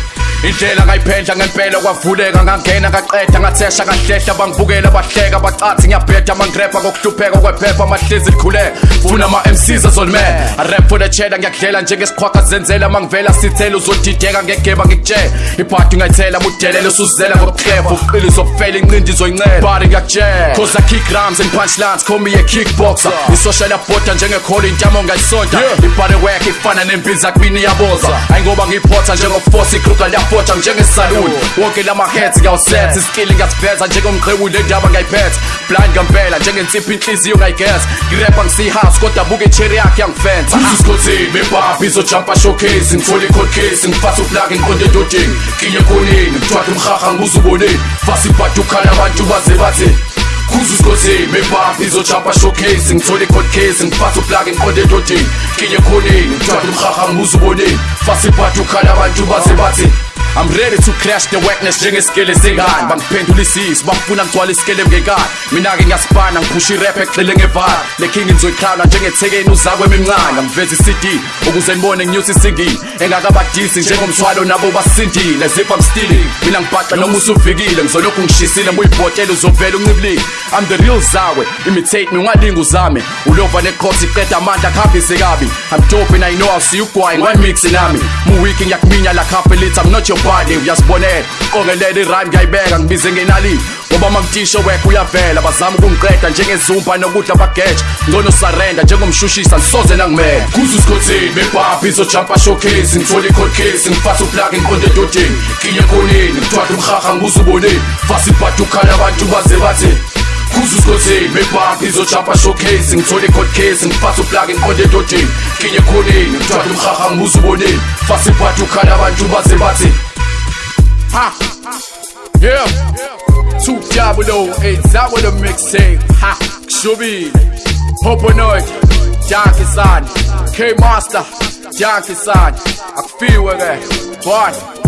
indlela ngayiphendla ngempela kwavuleka ngangena ngaqeda ngathesha ngahlehla bangibukela bahleka bacathi ngiyabheda mangirepa ngokuhlupheka kwephepha amahlezi likhuleka funa ama-mcs azolmela arap for the cheddar ngiyakudlela njengesikhwakha zenzela mangivela sithela uzodideka ngegeba ngikutshela ibhadi ngayithela mudelele usuzela ngokuhlefa uqili uzokufela inqindi izoyincela. Ngiyakutshela cause i kick rhymes and punchlines call me a kickboxer. Isocial yabhoda njengekhola intamo ngayisonta. Ibhare work ifana nembiza iyaboza ayingoba ngiyiphotha njengofosi ikruga liyafotha njengesaluni wonke lama-heads ngiyawusetha iskili ngiyasiveza njengomqhewu le ndaba ngayiphetha blind ngempela njengensiphi inhliziyo ngayigeza ngirepa ngisihouse kodwa buke icheri yakhe yangifensa usisikhotheni bebhabhi izojumpa showcase ngithole i-cold case ngifasa uplug ngiqonde edodeni nginye khoneni ngithwada umhaha ngibuze uboneni fasa ibhadi ukhala abantu baze bathi kuze usikhotheni bebhabhi izojumpa showcase ngithole i-cold case ngifasa uplug ngiqonde edodeni. Nginye khoneni ngithwada umhaha ngibuze uboneni fasa ibhadi ukhala abantu baze bathi I'm ready to crash the wetness njengesikele sengane. Bangiphendula isisi bafuna ngigcwala isikele mngekani. Mina-ke ngiyasibhana ngiphusha irap egxile ngevala. Le king nizoyikhawula njengethekeni uzakwemi mncane ngiveza i-cd ukuze nibone nginyusa isingini engakabadisi njengomthwalo nabo basindile zip I'm stealing mina ngibhaxa noma usufikile ngizolokhu ngishisile buyibhotela uzovela uncibilile I'm the real zawe. Imitate me ungalinga uzame ulova neqhosi iqeda amandla kuhambise kabi. I'm dope and I know I'll see you gwine one mix nami. Mu week ngiyakuminya la half a liter I'm not your body uyasibonela ongelela irhyme ngiyayibeka ngibize ngenali. Ngoba makutisho wekho uyavela bazama ukungiqeda njengezumba nokudla bageja ngcono sarenda njengomshushisa ngisoze nangimele kuze usikhotheni bebhabhi izojampa showcase ngithole i-cold case ngifasa uplug ngiqonde edodeni. Kinye ekhoneni ngithwala umhaha ngibuze uboneni fasa ibhadi ukhala abantu baze bathi kuze usikhotheni bebhabhi izojampa showcase ngithole i-cold case ngifasa uplug ngiqonde edodeni kinye ekhoneni ngithwala umhaha ngibuze uboneni fasa ibhadi ukhala abantu baze bathi Ha. Yeah. Two Diablo, eight Zabo the mixtape. Ha. Shubile. Hoponoid. Janky San. K Master. Janky San. Akfiwe ge.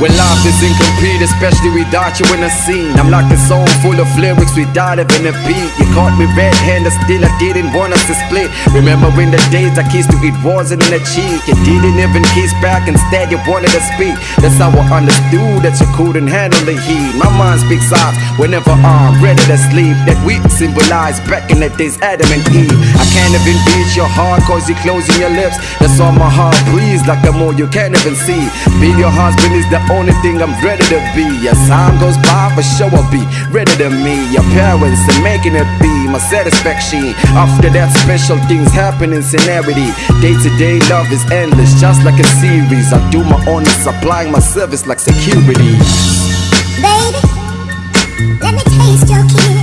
When life is incomplete, especially without you in the scene. I'm like a song full of lyrics without even a beat. You caught me red-handed, still I didn't want us to split. Remembering the days I kissed you, it wasn't in the cheek. You didn't even kiss back, instead you wanted to speak. That's how I understood that you couldn't handle the heat. My mind speaks out whenever I'm ready to sleep. That we symbolize back in the days Adam and Eve. I can't even beat your heart cause you're closing your lips. That's all my heart breathes like a more you can't even see. Being your husband is the only thing I'm ready to be. As time goes by, for sure I'll be ready to meet your parents and making it be my satisfaction. After that, special things happen in scenery. Day to day, love is endless, just like a series. I do my own, supplying my service like security. Baby, let me taste your kiss.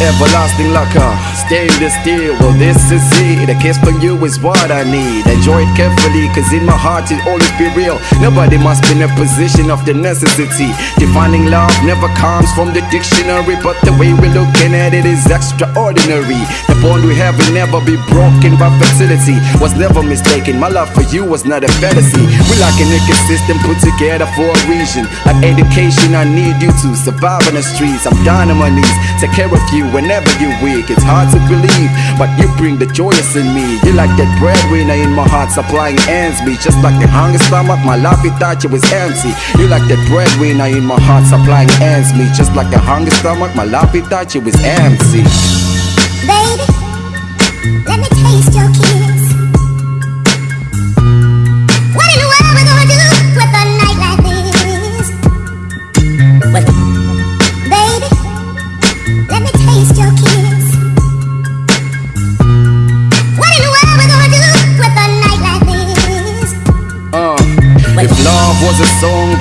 Everlasting lacquer. Staying this still, well, this is it. A kiss from you is what I need. Enjoy it carefully, cause in my heart it always be real. Nobody must be in a position of the necessity. Defining love never comes from the dictionary, but the way we're looking at it is extraordinary. The bond we have will never be broken by facility Was never mistaken. My love for you was not a fantasy. We like an ecosystem put together for a reason. Like education, I need you to survive on the streets. I'm down on my knees, take care of you whenever you're weak. It's hard to believe, but you bring the joyous in me. You like that breadwinner in my heart, supplying ends me. Just like a hungry stomach, my life without you is empty. You like that breadwinner in my heart, supplying ends me. Just like a hungry stomach, my life you is empty. Baby, let me taste your kiss.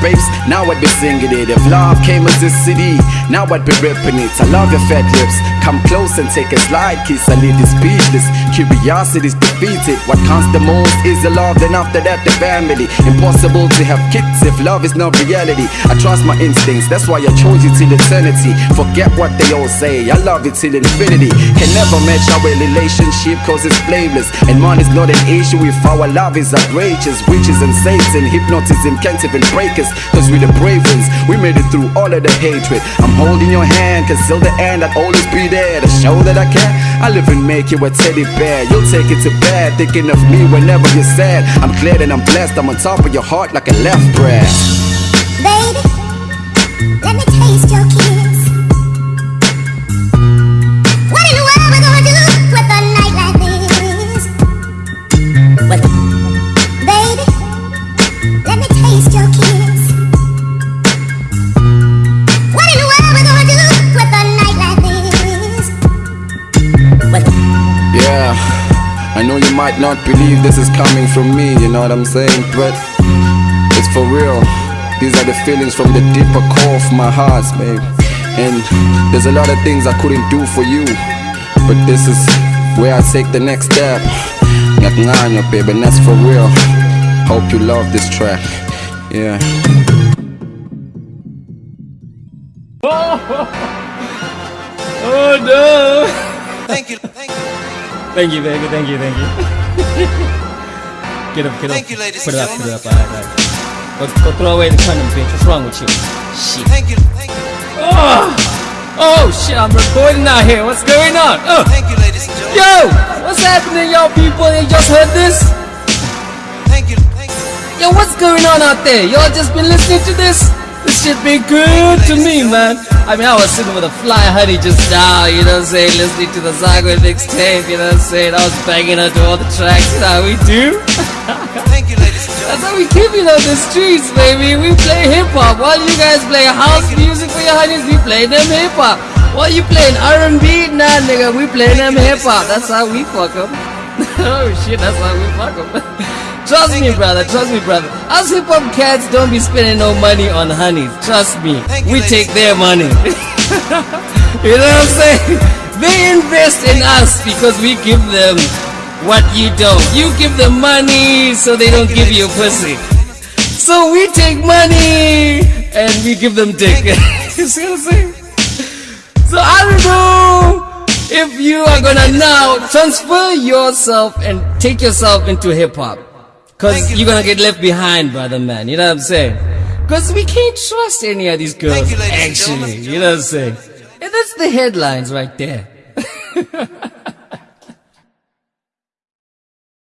A now I'd be singing it. If love came as a CD, now I'd be ripping it. I love your fat lips. Come close and take a slide kiss. I leave you speechless. Curiosity's defeated. What counts the most is the love, then after that, the family. Impossible to have kids if love is not reality. I trust my instincts, that's why I chose you till eternity. Forget what they all say, I love you till infinity. Can never match our relationship cause it's blameless. And money's not an issue if our love is outrageous. Witches and Satan, hypnotism can't even break us. Cause we're the brave ones, we made it through all of the hatred. I'm holding your hand, cause till the end I'll always be there to show that I care. I live and make you a teddy bear. You'll take it to bed, thinking of me whenever you're sad. I'm glad and I'm blessed, I'm on top of your heart like a left breast. Baby, Yeah, I know you might not believe this is coming from me, you know what I'm saying? But it's for real. These are the feelings from the deeper core of my heart, babe. And there's a lot of things I couldn't do for you. But this is where I take the next step. Ngaknganya, babe, and that's for real. Hope you love this track. Yeah. Oh no! Thank you, thank you. Thank you, baby. Thank you, thank you. get up, get up. Thank you, ladies Put it up, put it up. Alright, alright. Go, go throw away the condom, bitch. What's wrong with you? Shit. Thank you, thank you. Oh, oh shit! I'm recording out here. What's going on? Oh. Thank you, ladies and gentlemen. Yo, what's happening, y'all people? You just heard this? Thank you, thank you. Yo, what's going on out there? Y'all just been listening to this? This be good to me, man. I mean, I was sitting with a fly honey just now, you know what I'm saying? Listening to the Zago mixtape, you know what I'm saying? I was banging her to all the tracks, you know how we do? Thank you, ladies and gentlemen. That's how we keep it on the streets, baby. We play hip hop. While you guys play house music for your honeys, we play them hip hop. While you playing R&B, nah, nigga, we play them hip hop. That's how we fuck 'em. oh shit, that's how we fuck 'em. Trust me, brother. Trust me, brother. Us hip hop cats don't be spending no money on honeys. Trust me. We take their money. you know what I'm saying? They invest in us because we give them what you don't. You give them money so they don't give you pussy. So we take money and we give them dick. you see what I'm saying? So I don't know if you are gonna now transfer yourself and take yourself into hip hop. Cause you're gonna get left behind, brother man. You know what I'm saying? Cause we can't trust any of these girls, you, actually. You know what I'm saying? And that's the headlines right there.